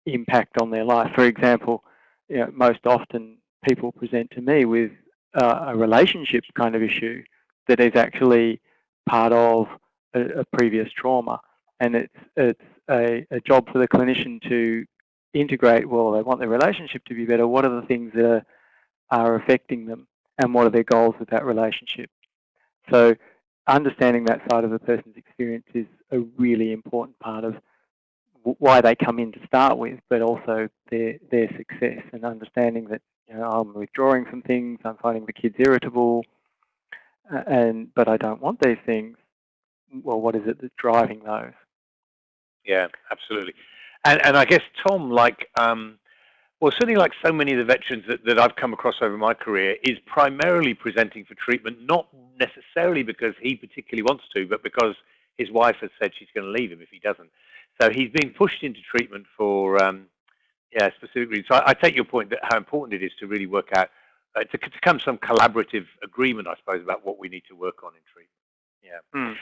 impact on their life. For example, you know, most often people present to me with uh, a relationship kind of issue that is actually part of a, a previous trauma, and it's it's a, a job for the clinician to integrate, well, they want their relationship to be better. What are the things that are, are affecting them and what are their goals with that relationship? So understanding that side of the person's experience is a really important part of why they come in to start with, but also their their success and understanding that you know I'm withdrawing from things, I'm finding the kids irritable, and but I don't want these things. Well, what is it that's driving those? Yeah, absolutely. And, and I guess Tom, like, um, well, certainly like so many of the veterans that, that I've come across over my career, is primarily presenting for treatment, not necessarily because he particularly wants to, but because his wife has said she's going to leave him if he doesn't. So he's being pushed into treatment for um, yeah, specific reasons. So I, I, take your point that how important it is to really work out, uh, to, to come some collaborative agreement, I suppose, about what we need to work on in treatment. Yeah. Mm.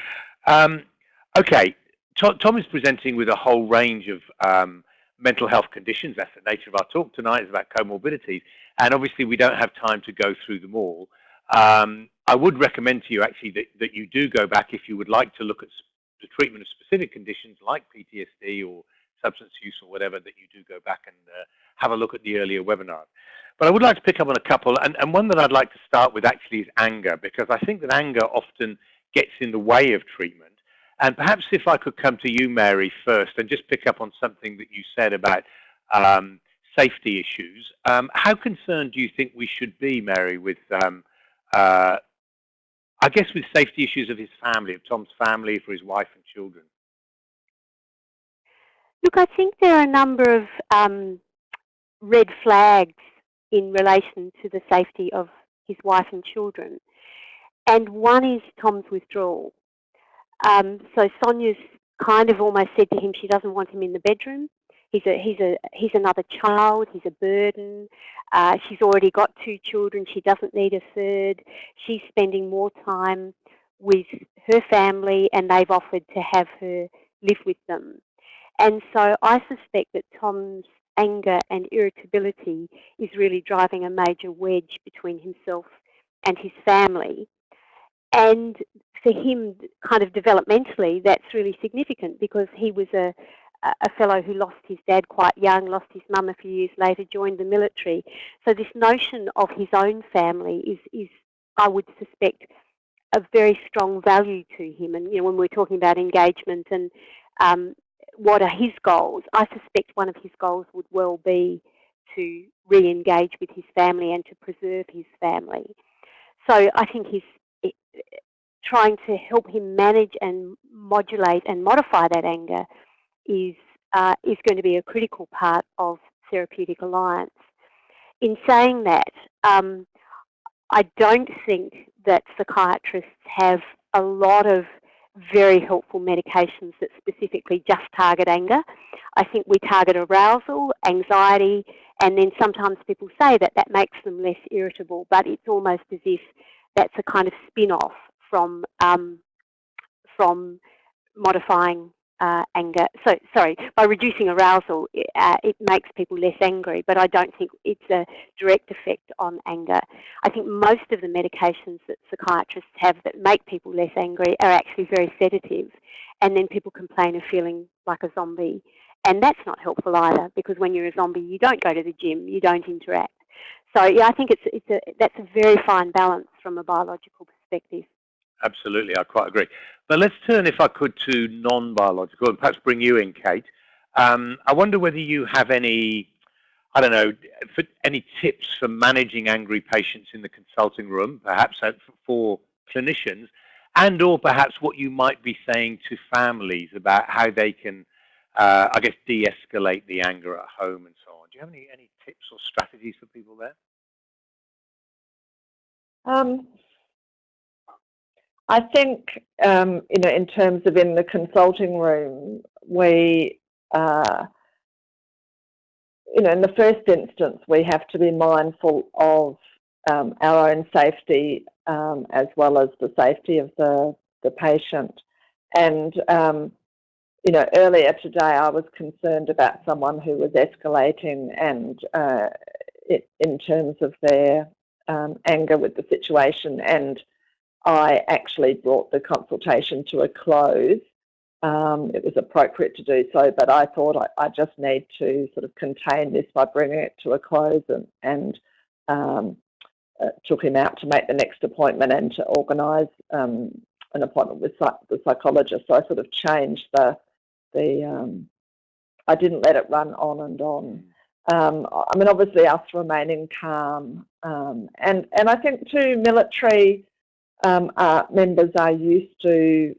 Um, okay, Tom is presenting with a whole range of um, mental health conditions. That's the nature of our talk tonight, is about comorbidities. And obviously we don't have time to go through them all. Um, I would recommend to you actually that, that you do go back if you would like to look at the treatment of specific conditions like PTSD or substance use or whatever, that you do go back and uh, have a look at the earlier webinar. But I would like to pick up on a couple, and, and one that I'd like to start with actually is anger, because I think that anger often gets in the way of treatment. And perhaps if I could come to you, Mary, first, and just pick up on something that you said about um, safety issues. Um, how concerned do you think we should be, Mary, with, um, uh, I guess, with safety issues of his family, of Tom's family, for his wife and children? Look, I think there are a number of um, red flags in relation to the safety of his wife and children. And one is Tom's withdrawal. Um, so Sonia's kind of almost said to him she doesn't want him in the bedroom. He's a he's a he's another child. He's a burden. Uh, she's already got two children. She doesn't need a third. She's spending more time with her family, and they've offered to have her live with them. And so I suspect that Tom's anger and irritability is really driving a major wedge between himself and his family. And for him, kind of developmentally, that's really significant because he was a, a fellow who lost his dad quite young, lost his mum a few years later, joined the military. So this notion of his own family is, is I would suspect, a very strong value to him. And you know, when we're talking about engagement and um, what are his goals, I suspect one of his goals would well be to re-engage with his family and to preserve his family. So I think he's eh, trying to help him manage and modulate and modify that anger is uh, is going to be a critical part of therapeutic alliance. In saying that, um, I don't think that psychiatrists have a lot of very helpful medications that specifically just target anger. I think we target arousal, anxiety, and then sometimes people say that that makes them less irritable, but it's almost as if that's a kind of spin-off from, um, from modifying uh, anger. So, sorry, by reducing arousal, uh, it makes people less angry, but I don't think it's a direct effect on anger. I think most of the medications that psychiatrists have that make people less angry are actually very sedative, and then people complain of feeling like a zombie. And that's not helpful either, because when you're a zombie, you don't go to the gym, you don't interact. So yeah, I think it's, it's a, that's a very fine balance from a biological perspective. Absolutely, I quite agree. But let's turn, if I could, to non-biological, and perhaps bring you in, Kate. Um, I wonder whether you have any, I don't know, any tips for managing angry patients in the consulting room, perhaps for clinicians, and or perhaps what you might be saying to families about how they can, uh, I guess, de-escalate the anger at home and so on. Do you have any, any tips or strategies for people there? Um, I think, um, you know, in terms of in the consulting room, we, uh, you know, in the first instance, we have to be mindful of um, our own safety um, as well as the safety of the, the patient. And, um, you know, earlier today I was concerned about someone who was escalating and uh, it, in terms of their um, anger with the situation and I actually brought the consultation to a close. Um, it was appropriate to do so, but I thought I, I, just need to sort of contain this by bringing it to a close and, and um, uh, took him out to make the next appointment and to organise um, an appointment with the psychologist. So I sort of changed the, the um, I didn't let it run on and on. Um, I mean, obviously us remaining calm. Um, and, and I think too, military um, members are used to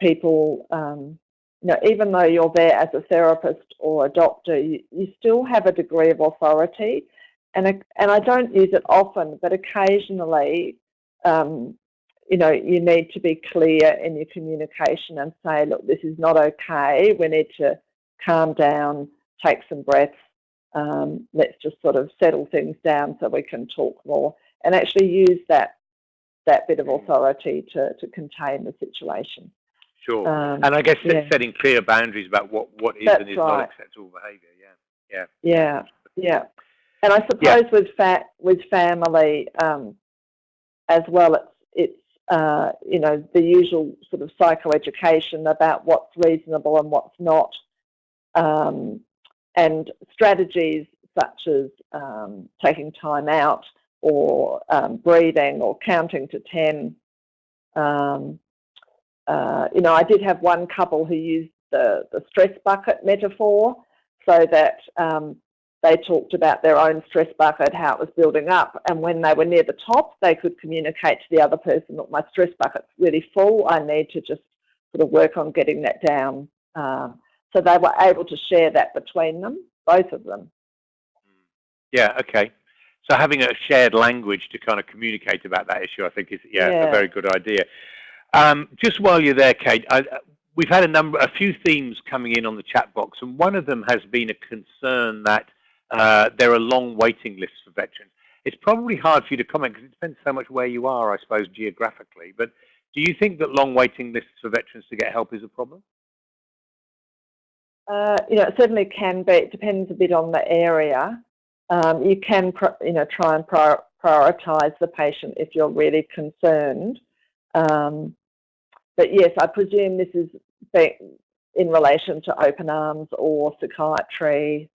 people, um, you know, even though you're there as a therapist or a doctor, you, you still have a degree of authority. And, a, and I don't use it often, but occasionally, um, you know, you need to be clear in your communication and say, look, this is not okay. We need to calm down, take some breaths. Um, let's just sort of settle things down so we can talk more and actually use that that bit of authority to, to contain the situation. Sure. Um, and I guess yeah. setting clear boundaries about what, what is That's and is right. not acceptable behaviour. Yeah. Yeah. Yeah. Yeah. And I suppose yeah. with fa with family um, as well, it's it's uh, you know the usual sort of psychoeducation about what's reasonable and what's not, um, and strategies such as um, taking time out or um, breathing or counting to 10. Um, uh, you know, I did have one couple who used the, the stress bucket metaphor so that um, they talked about their own stress bucket, how it was building up. And when they were near the top, they could communicate to the other person, look, my stress bucket's really full. I need to just sort of work on getting that down. Uh, so they were able to share that between them, both of them. Yeah, okay. So having a shared language to kind of communicate about that issue, I think is yeah, yeah. a very good idea. Um, just while you're there, Kate, I, we've had a number, a few themes coming in on the chat box, and one of them has been a concern that uh, there are long waiting lists for veterans. It's probably hard for you to comment because it depends so much where you are, I suppose, geographically. But do you think that long waiting lists for veterans to get help is a problem? Uh, you know, it certainly can be. It depends a bit on the area. Um, you can, you know, try and prioritise the patient if you're really concerned. Um, but yes, I presume this is in relation to open arms or psychiatry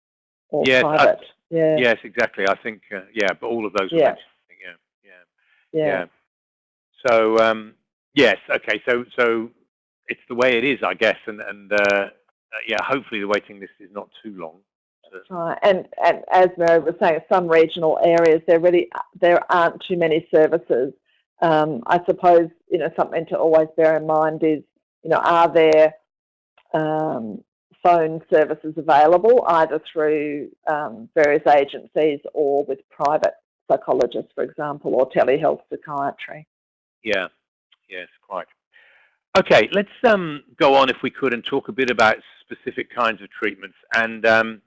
or yes, private. I, yeah. Yes, exactly. I think uh, yeah, but all of those. Yeah. yeah. yeah. Yeah. Yeah. So um, yes, okay. So so it's the way it is, I guess, and and uh, yeah, hopefully the waiting list is not too long. Right, and, and as Mary was saying, some regional areas there really there aren't too many services. Um, I suppose you know something to always bear in mind is you know are there um, phone services available either through um, various agencies or with private psychologists, for example, or telehealth psychiatry. Yeah, yes, quite. Okay, let's um, go on if we could and talk a bit about specific kinds of treatments. And um,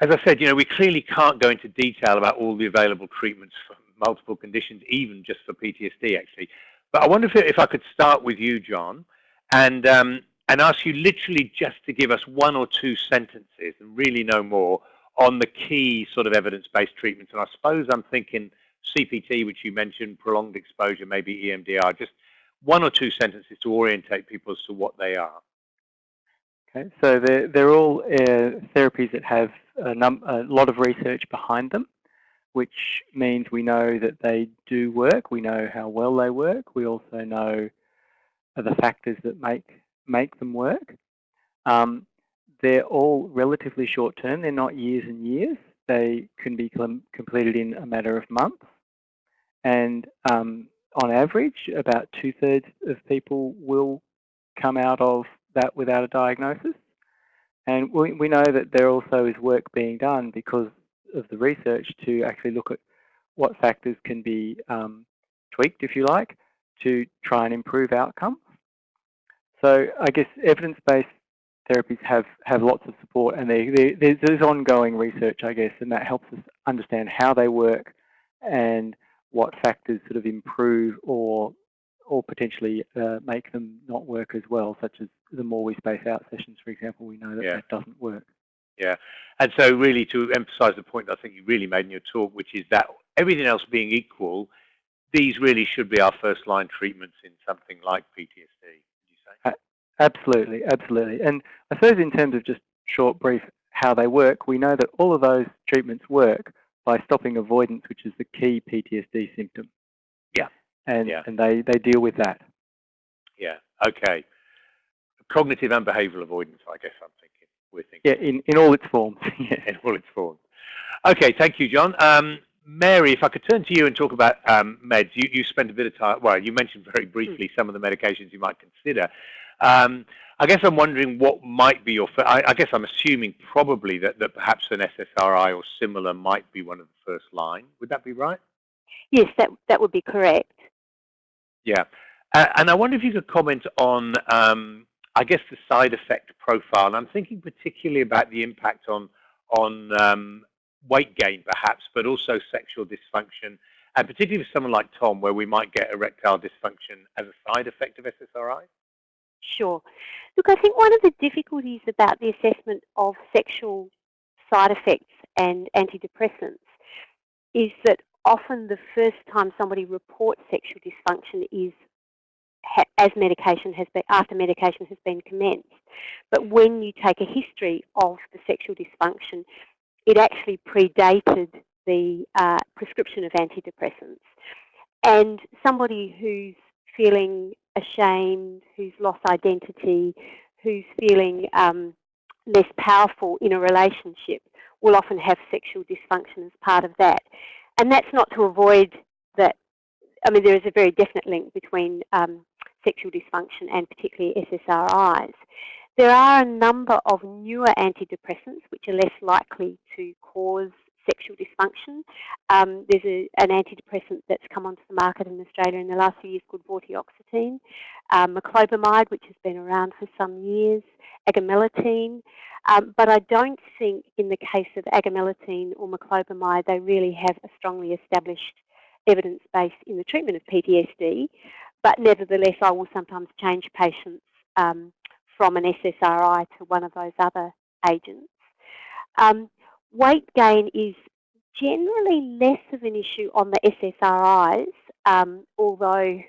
as I said, you know, we clearly can't go into detail about all the available treatments for multiple conditions, even just for PTSD, actually. But I wonder if, if I could start with you, John, and um, and ask you literally just to give us one or two sentences and really no more on the key sort of evidence-based treatments. And I suppose I'm thinking CPT, which you mentioned, prolonged exposure, maybe EMDR, just one or two sentences to orientate people as to what they are. Okay, so they're, they're all uh, therapies that have a, a lot of research behind them, which means we know that they do work. We know how well they work. We also know the factors that make make them work. Um, they're all relatively short term. They're not years and years. They can be completed in a matter of months. And um, on average, about two-thirds of people will come out of that without a diagnosis. And we, we know that there also is work being done because of the research to actually look at what factors can be um, tweaked, if you like, to try and improve outcomes. So I guess evidence-based therapies have, have lots of support and they, they, there's ongoing research, I guess, and that helps us understand how they work and what factors sort of improve or or potentially uh, make them not work as well, such as the more we space out sessions, for example, we know that yeah. that doesn't work. Yeah, and so really to emphasize the point I think you really made in your talk, which is that everything else being equal, these really should be our first line treatments in something like PTSD. Would you say? Absolutely, absolutely. And I suppose in terms of just short, brief, how they work, we know that all of those treatments work by stopping avoidance, which is the key PTSD symptom. Yeah. And, yeah. and they, they deal with that. Yeah, okay. Cognitive and behavioral avoidance, I guess I'm thinking. We're thinking. Yeah, in, in all its forms. yeah. In all its forms. Okay, thank you, John. Um, Mary, if I could turn to you and talk about um, meds. You, you spent a bit of time, well, you mentioned very briefly some of the medications you might consider. Um, I guess I'm wondering what might be your, I, I, guess I'm assuming probably that, that perhaps an SSRI or similar might be one of the first line. Would that be right? Yes, that, that would be correct. Yeah. Uh, and I wonder if you could comment on, um, I guess, the side effect profile. And I'm thinking particularly about the impact on, on um, weight gain, perhaps, but also sexual dysfunction, and particularly for someone like Tom, where we might get erectile dysfunction as a side effect of SSRI. Sure. Look, I think one of the difficulties about the assessment of sexual side effects and antidepressants is that often the first time somebody reports sexual dysfunction is as medication has been, after medication has been commenced. But when you take a history of the sexual dysfunction, it actually predated the uh, prescription of antidepressants. And somebody who's feeling ashamed, who's lost identity, who's feeling um, less powerful in a relationship will often have sexual dysfunction as part of that. And that's not to avoid that, I mean, there is a very definite link between um, sexual dysfunction and particularly SSRIs. There are a number of newer antidepressants which are less likely to cause sexual dysfunction. Um, there's a, an antidepressant that's come onto the market in Australia in the last few years called vortioxetine, um, which has been around for some years, agomelatine. Um, but I don't think in the case of agomelatine or moclobemide, they really have a strongly established evidence base in the treatment of PTSD. But nevertheless, I will sometimes change patients um, from an SSRI to one of those other agents. Um, weight gain is generally less of an issue on the SSRIs, um, although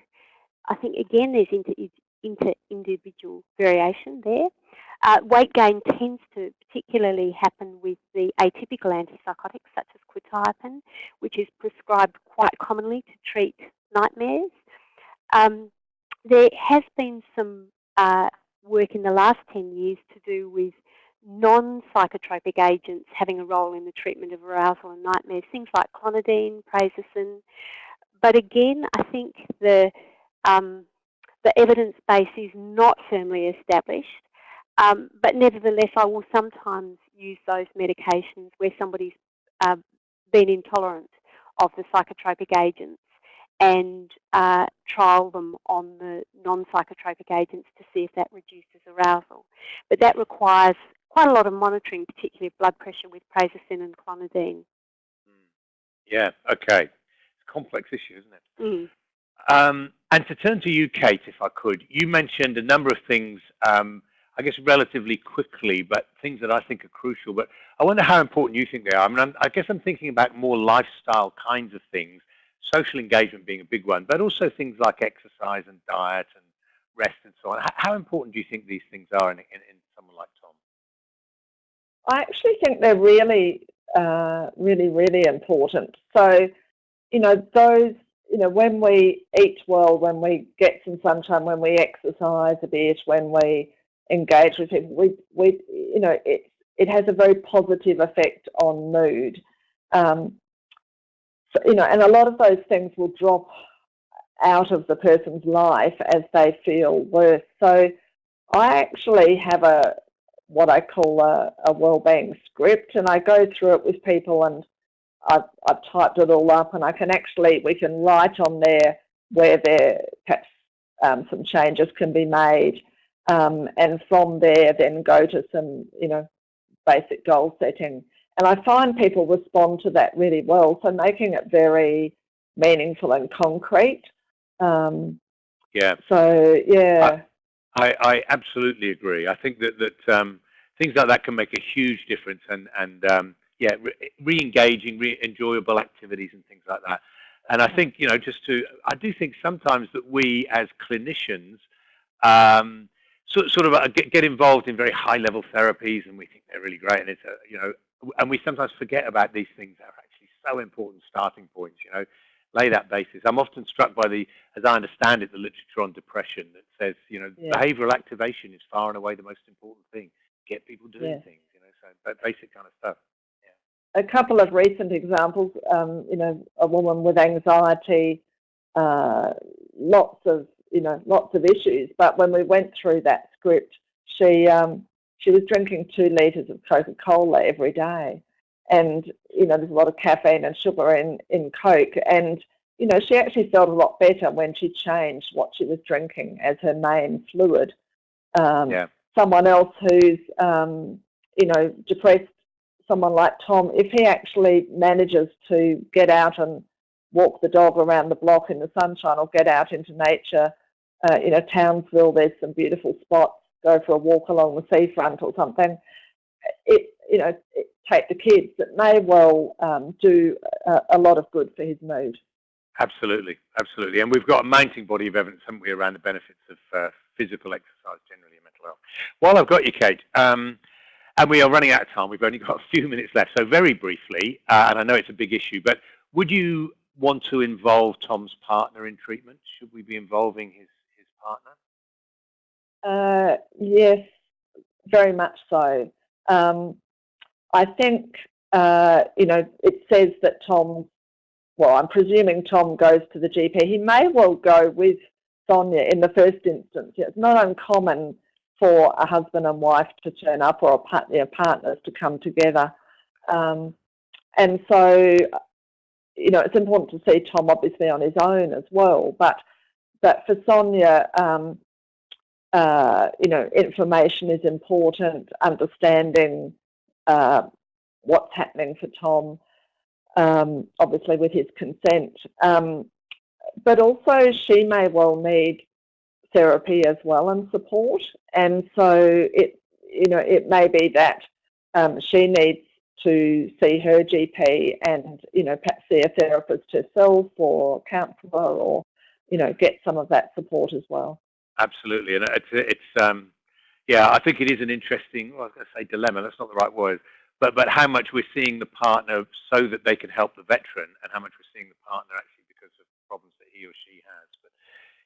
I think again there's inter, inter individual variation there. Uh, weight gain tends to particularly happen with the atypical antipsychotics such as quetiapine, which is prescribed quite commonly to treat nightmares. Um, there has been some uh, work in the last 10 years to do with non-psychotropic agents having a role in the treatment of arousal and nightmares, things like clonidine, prazosin. But again, I think the, um, the evidence base is not firmly established. Um, but nevertheless, I will sometimes use those medications where somebody's uh, been intolerant of the psychotropic agents and uh, trial them on the non-psychotropic agents to see if that reduces arousal. But that requires quite a lot of monitoring, particularly blood pressure with prazosin and clonidine. Hmm. Yeah, okay. It's a complex issue, isn't it? Mm. Um, and to turn to you, Kate, if I could, you mentioned a number of things, um, I guess relatively quickly, but things that I think are crucial. But I wonder how important you think they are. I mean, I'm, I guess I'm thinking about more lifestyle kinds of things, social engagement being a big one, but also things like exercise and diet and rest and so on. How important do you think these things are in, in, in someone like? I actually think they're really, uh, really, really important. So, you know, those, you know, when we eat well, when we get some sunshine, when we exercise a bit, when we engage with people, we, we you know, it, it has a very positive effect on mood. Um, so, you know, and a lot of those things will drop out of the person's life as they feel worse. So I actually have a what I call a, a well-being script, and I go through it with people, and I've, I've typed it all up, and I can actually we can write on there where there perhaps um, some changes can be made, um, and from there then go to some you know basic goal setting. And I find people respond to that really well. So making it very meaningful and concrete. Um, yeah. So yeah. I, I absolutely agree. I think that that um, things like that can make a huge difference, and and um, yeah, re-engaging, re enjoyable activities and things like that. And I think you know, just to, I do think sometimes that we as clinicians um, sort sort of uh, get, get involved in very high level therapies, and we think they're really great, and it's a, you know, and we sometimes forget about these things that are actually so important starting points. You know, lay that basis. I'm often struck by the, as I understand it, the literature on depression that says, you know, yeah. behavioral activation is far and away the most important thing. Get people doing yeah. things, you know, so basic kind of stuff. Yeah. A couple of recent examples, um, you know, a woman with anxiety, uh, lots of, you know, lots of issues. But when we went through that script, she um, she was drinking two litres of Coca-Cola every day and you know there's a lot of caffeine and sugar in in Coke, and you know she actually felt a lot better when she changed what she was drinking as her main fluid. Um, yeah. Someone else who's um, you know depressed, someone like Tom, if he actually manages to get out and walk the dog around the block in the sunshine or get out into nature, uh, you know Townsville, there's some beautiful spots. Go for a walk along the seafront or something. It you know it, take the kids that may well um, do a, a, lot of good for his mood. Absolutely, absolutely. And we've got a mounting body of evidence, haven't we, around the benefits of uh, physical exercise generally in mental health. While I've got you, Kate, um, and we are running out of time, we've only got a few minutes left, so very briefly, uh, and I know it's a big issue, but would you want to involve Tom's partner in treatment? Should we be involving his, his partner? Uh, yes, very much so. Um, I think, uh, you know, it says that Tom, well, I'm presuming Tom goes to the GP. He may well go with Sonia in the first instance. It's not uncommon for a husband and wife to turn up or a partner, partners to come together. Um, and so, you know, it's important to see Tom obviously on his own as well. But, but for Sonia, um, uh, you know, information is important, understanding uh, what's happening for Tom, um, obviously with his consent. Um, but also she may well need therapy as well and support. And so it, you know, it may be that um, she needs to see her GP and, you know, perhaps see a therapist herself or counsellor or, you know, get some of that support as well. Absolutely. And it's, it's um, yeah, I think it is an interesting, well, I was going to say dilemma, that's not the right word, but, but how much we're seeing the partner so that they can help the veteran and how much we're seeing the partner actually because of problems that he or she has. But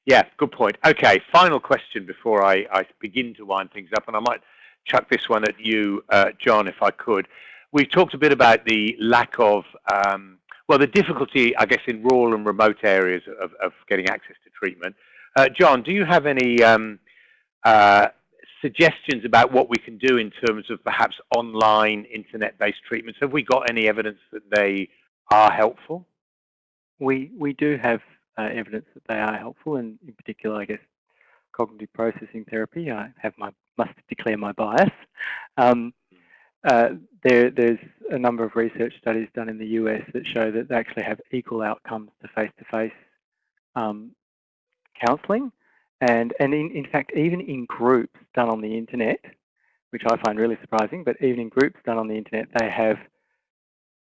Yeah, good point. Okay, final question before I, I begin to wind things up, and I might chuck this one at you, uh, John, if I could. We've talked a bit about the lack of, um, well, the difficulty, I guess, in rural and remote areas of, of getting access to treatment. Uh, John, do you have any um, uh, suggestions about what we can do in terms of perhaps online internet-based treatments? Have we got any evidence that they are helpful? We we do have uh, evidence that they are helpful, and in particular, I guess, cognitive processing therapy. I have my must declare my bias. Um, uh, there, there's a number of research studies done in the US that show that they actually have equal outcomes to face-to-face -face, um, counselling. And, and in, in fact, even in groups done on the internet, which I find really surprising, but even in groups done on the internet, they have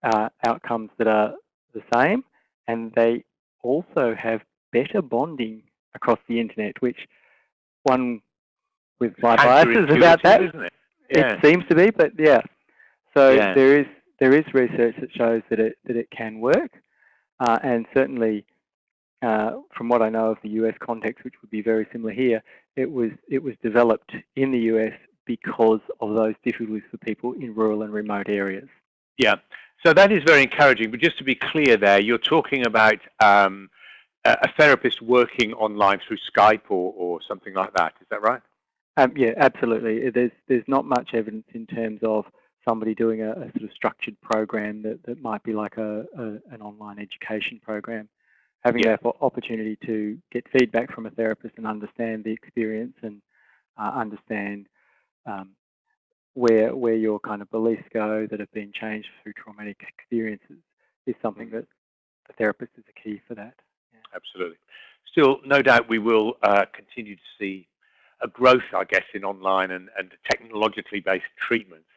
uh, outcomes that are the same, and they also have better bonding across the internet, which one with my biases about that, it? Yeah. it? seems to be, but yeah. So yeah. there is there is research that shows that it that it can work, uh, and certainly uh, from what I know of the US context, which would be very similar here, it was it was developed in the US because of those difficulties for people in rural and remote areas. Yeah, so that is very encouraging. But just to be clear, there you're talking about um, a therapist working online through Skype or, or something like that. Is that right? Um, yeah, absolutely. There's there's not much evidence in terms of somebody doing a, a sort of structured program that, that might be like a, a an online education program having yeah. that opportunity to get feedback from a therapist and understand the experience and uh, understand um, where where your kind of beliefs go that have been changed through traumatic experiences is something mm-hmm. that the therapist is a key for that. Yeah. Absolutely. Still, no doubt we will uh, continue to see a growth, I guess, in online and, and technologically based treatments.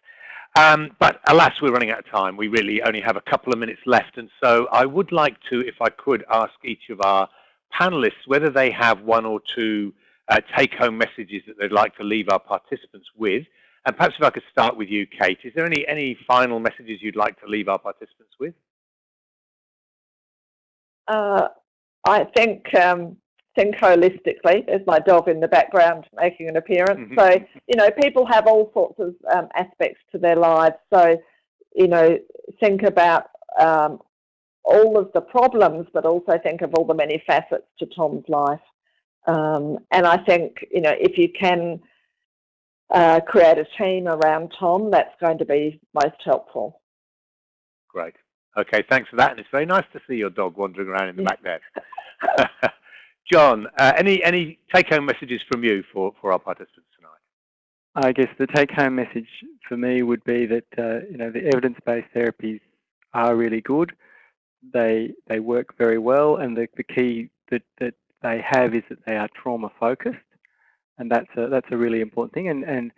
Um, but alas, we're running out of time. We really only have a couple of minutes left. And so I would like to, if I could, ask each of our panelists whether they have one or two uh, take-home messages that they'd like to leave our participants with. And perhaps if I could start with you, Kate, is there any, any final messages you'd like to leave our participants with? Uh, I think um, think holistically. There's my dog in the background making an appearance. Mm-hmm. so, you know, people have all sorts of um, aspects to their lives. So, you know, think about um, all of the problems, but also think of all the many facets to Tom's life. Um, and I think, you know, if you can uh, create a team around Tom, that's going to be most helpful. Great. Okay, thanks for that. And it's very nice to see your dog wandering around in the back there. John, uh, any any take-home messages from you for, for our participants tonight? I guess the take-home message for me would be that uh, you know the evidence-based therapies are really good. They they work very well, and the, the key that, that they have is that they are trauma-focused, and that's a that's a really important thing. And and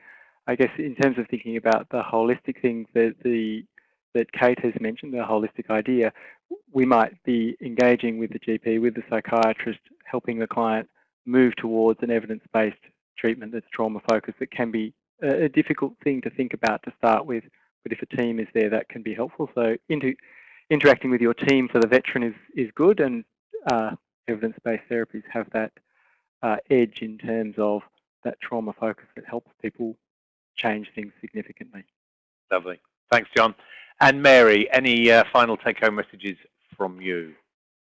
I guess in terms of thinking about the holistic things, that the that Kate has mentioned, the holistic idea, we might be engaging with the GP, with the psychiatrist, helping the client move towards an evidence-based treatment that's trauma-focused. It can be a, difficult thing to think about to start with, but if a team is there, that can be helpful. So interacting with your team for the veteran is, is good, and uh, evidence-based therapies have that uh, edge in terms of that trauma focus that helps people change things significantly. Lovely. Thanks, John. And Mary, any uh, final take-home messages from you?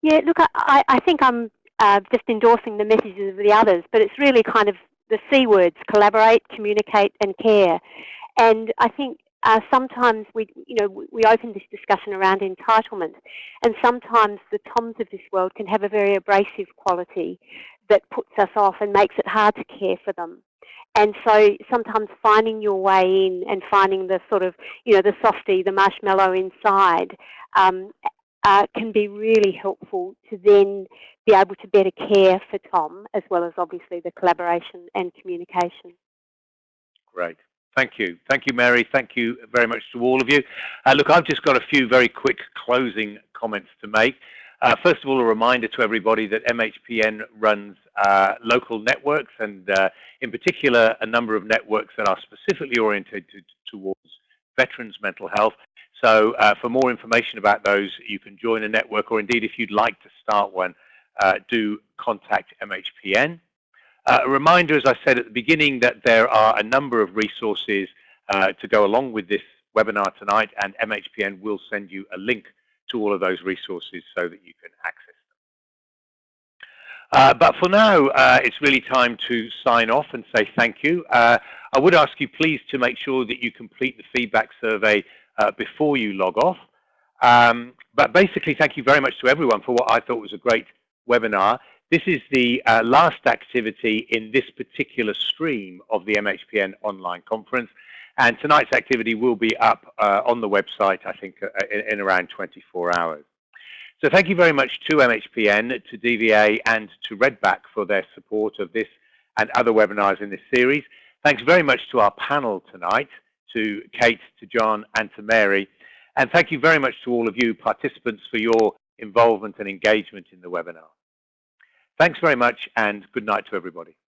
Yeah, look, I, I think I'm uh, just endorsing the messages of the others, but it's really kind of the C words, collaborate, communicate, and care. And I think uh, sometimes we, you know, we open this discussion around entitlement, and sometimes the Toms of this world can have a very abrasive quality that puts us off and makes it hard to care for them. And so sometimes finding your way in and finding the sort of, you know, the softy, the marshmallow inside um, uh, can be really helpful to then be able to better care for Tom, as well as obviously the collaboration and communication. Great. Thank you. Thank you, Mary. Thank you very much to all of you. Uh, look, I've just got a few very quick closing comments to make. Uh, first of all, a reminder to everybody that MHPN runs uh, local networks and uh, in particular a number of networks that are specifically oriented towards veterans' mental health. So uh, for more information about those, you can join a network or indeed if you'd like to start one, uh, do contact MHPN. Uh, a reminder, as I said at the beginning, that there are a number of resources to go along with this webinar tonight, and MHPN will send you a link to all of those resources so that you can access them. Uh, but for now, uh, it's really time to sign off and say thank you. Uh, I would ask you please to make sure that you complete the feedback survey uh, before you log off. Um, but basically, thank you very much to everyone for what I thought was a great webinar. This is the uh, last activity in this particular stream of the MHPN online conference. And tonight's activity will be up uh, on the website, I think, uh, in, in, around 24 hours. So thank you very much to MHPN, to DVA, and to Redback for their support of this and other webinars in this series. Thanks very much to our panel tonight, to Kate, to John, and to Mary. And thank you very much to all of you participants for your involvement and engagement in the webinar. Thanks very much and good night to everybody.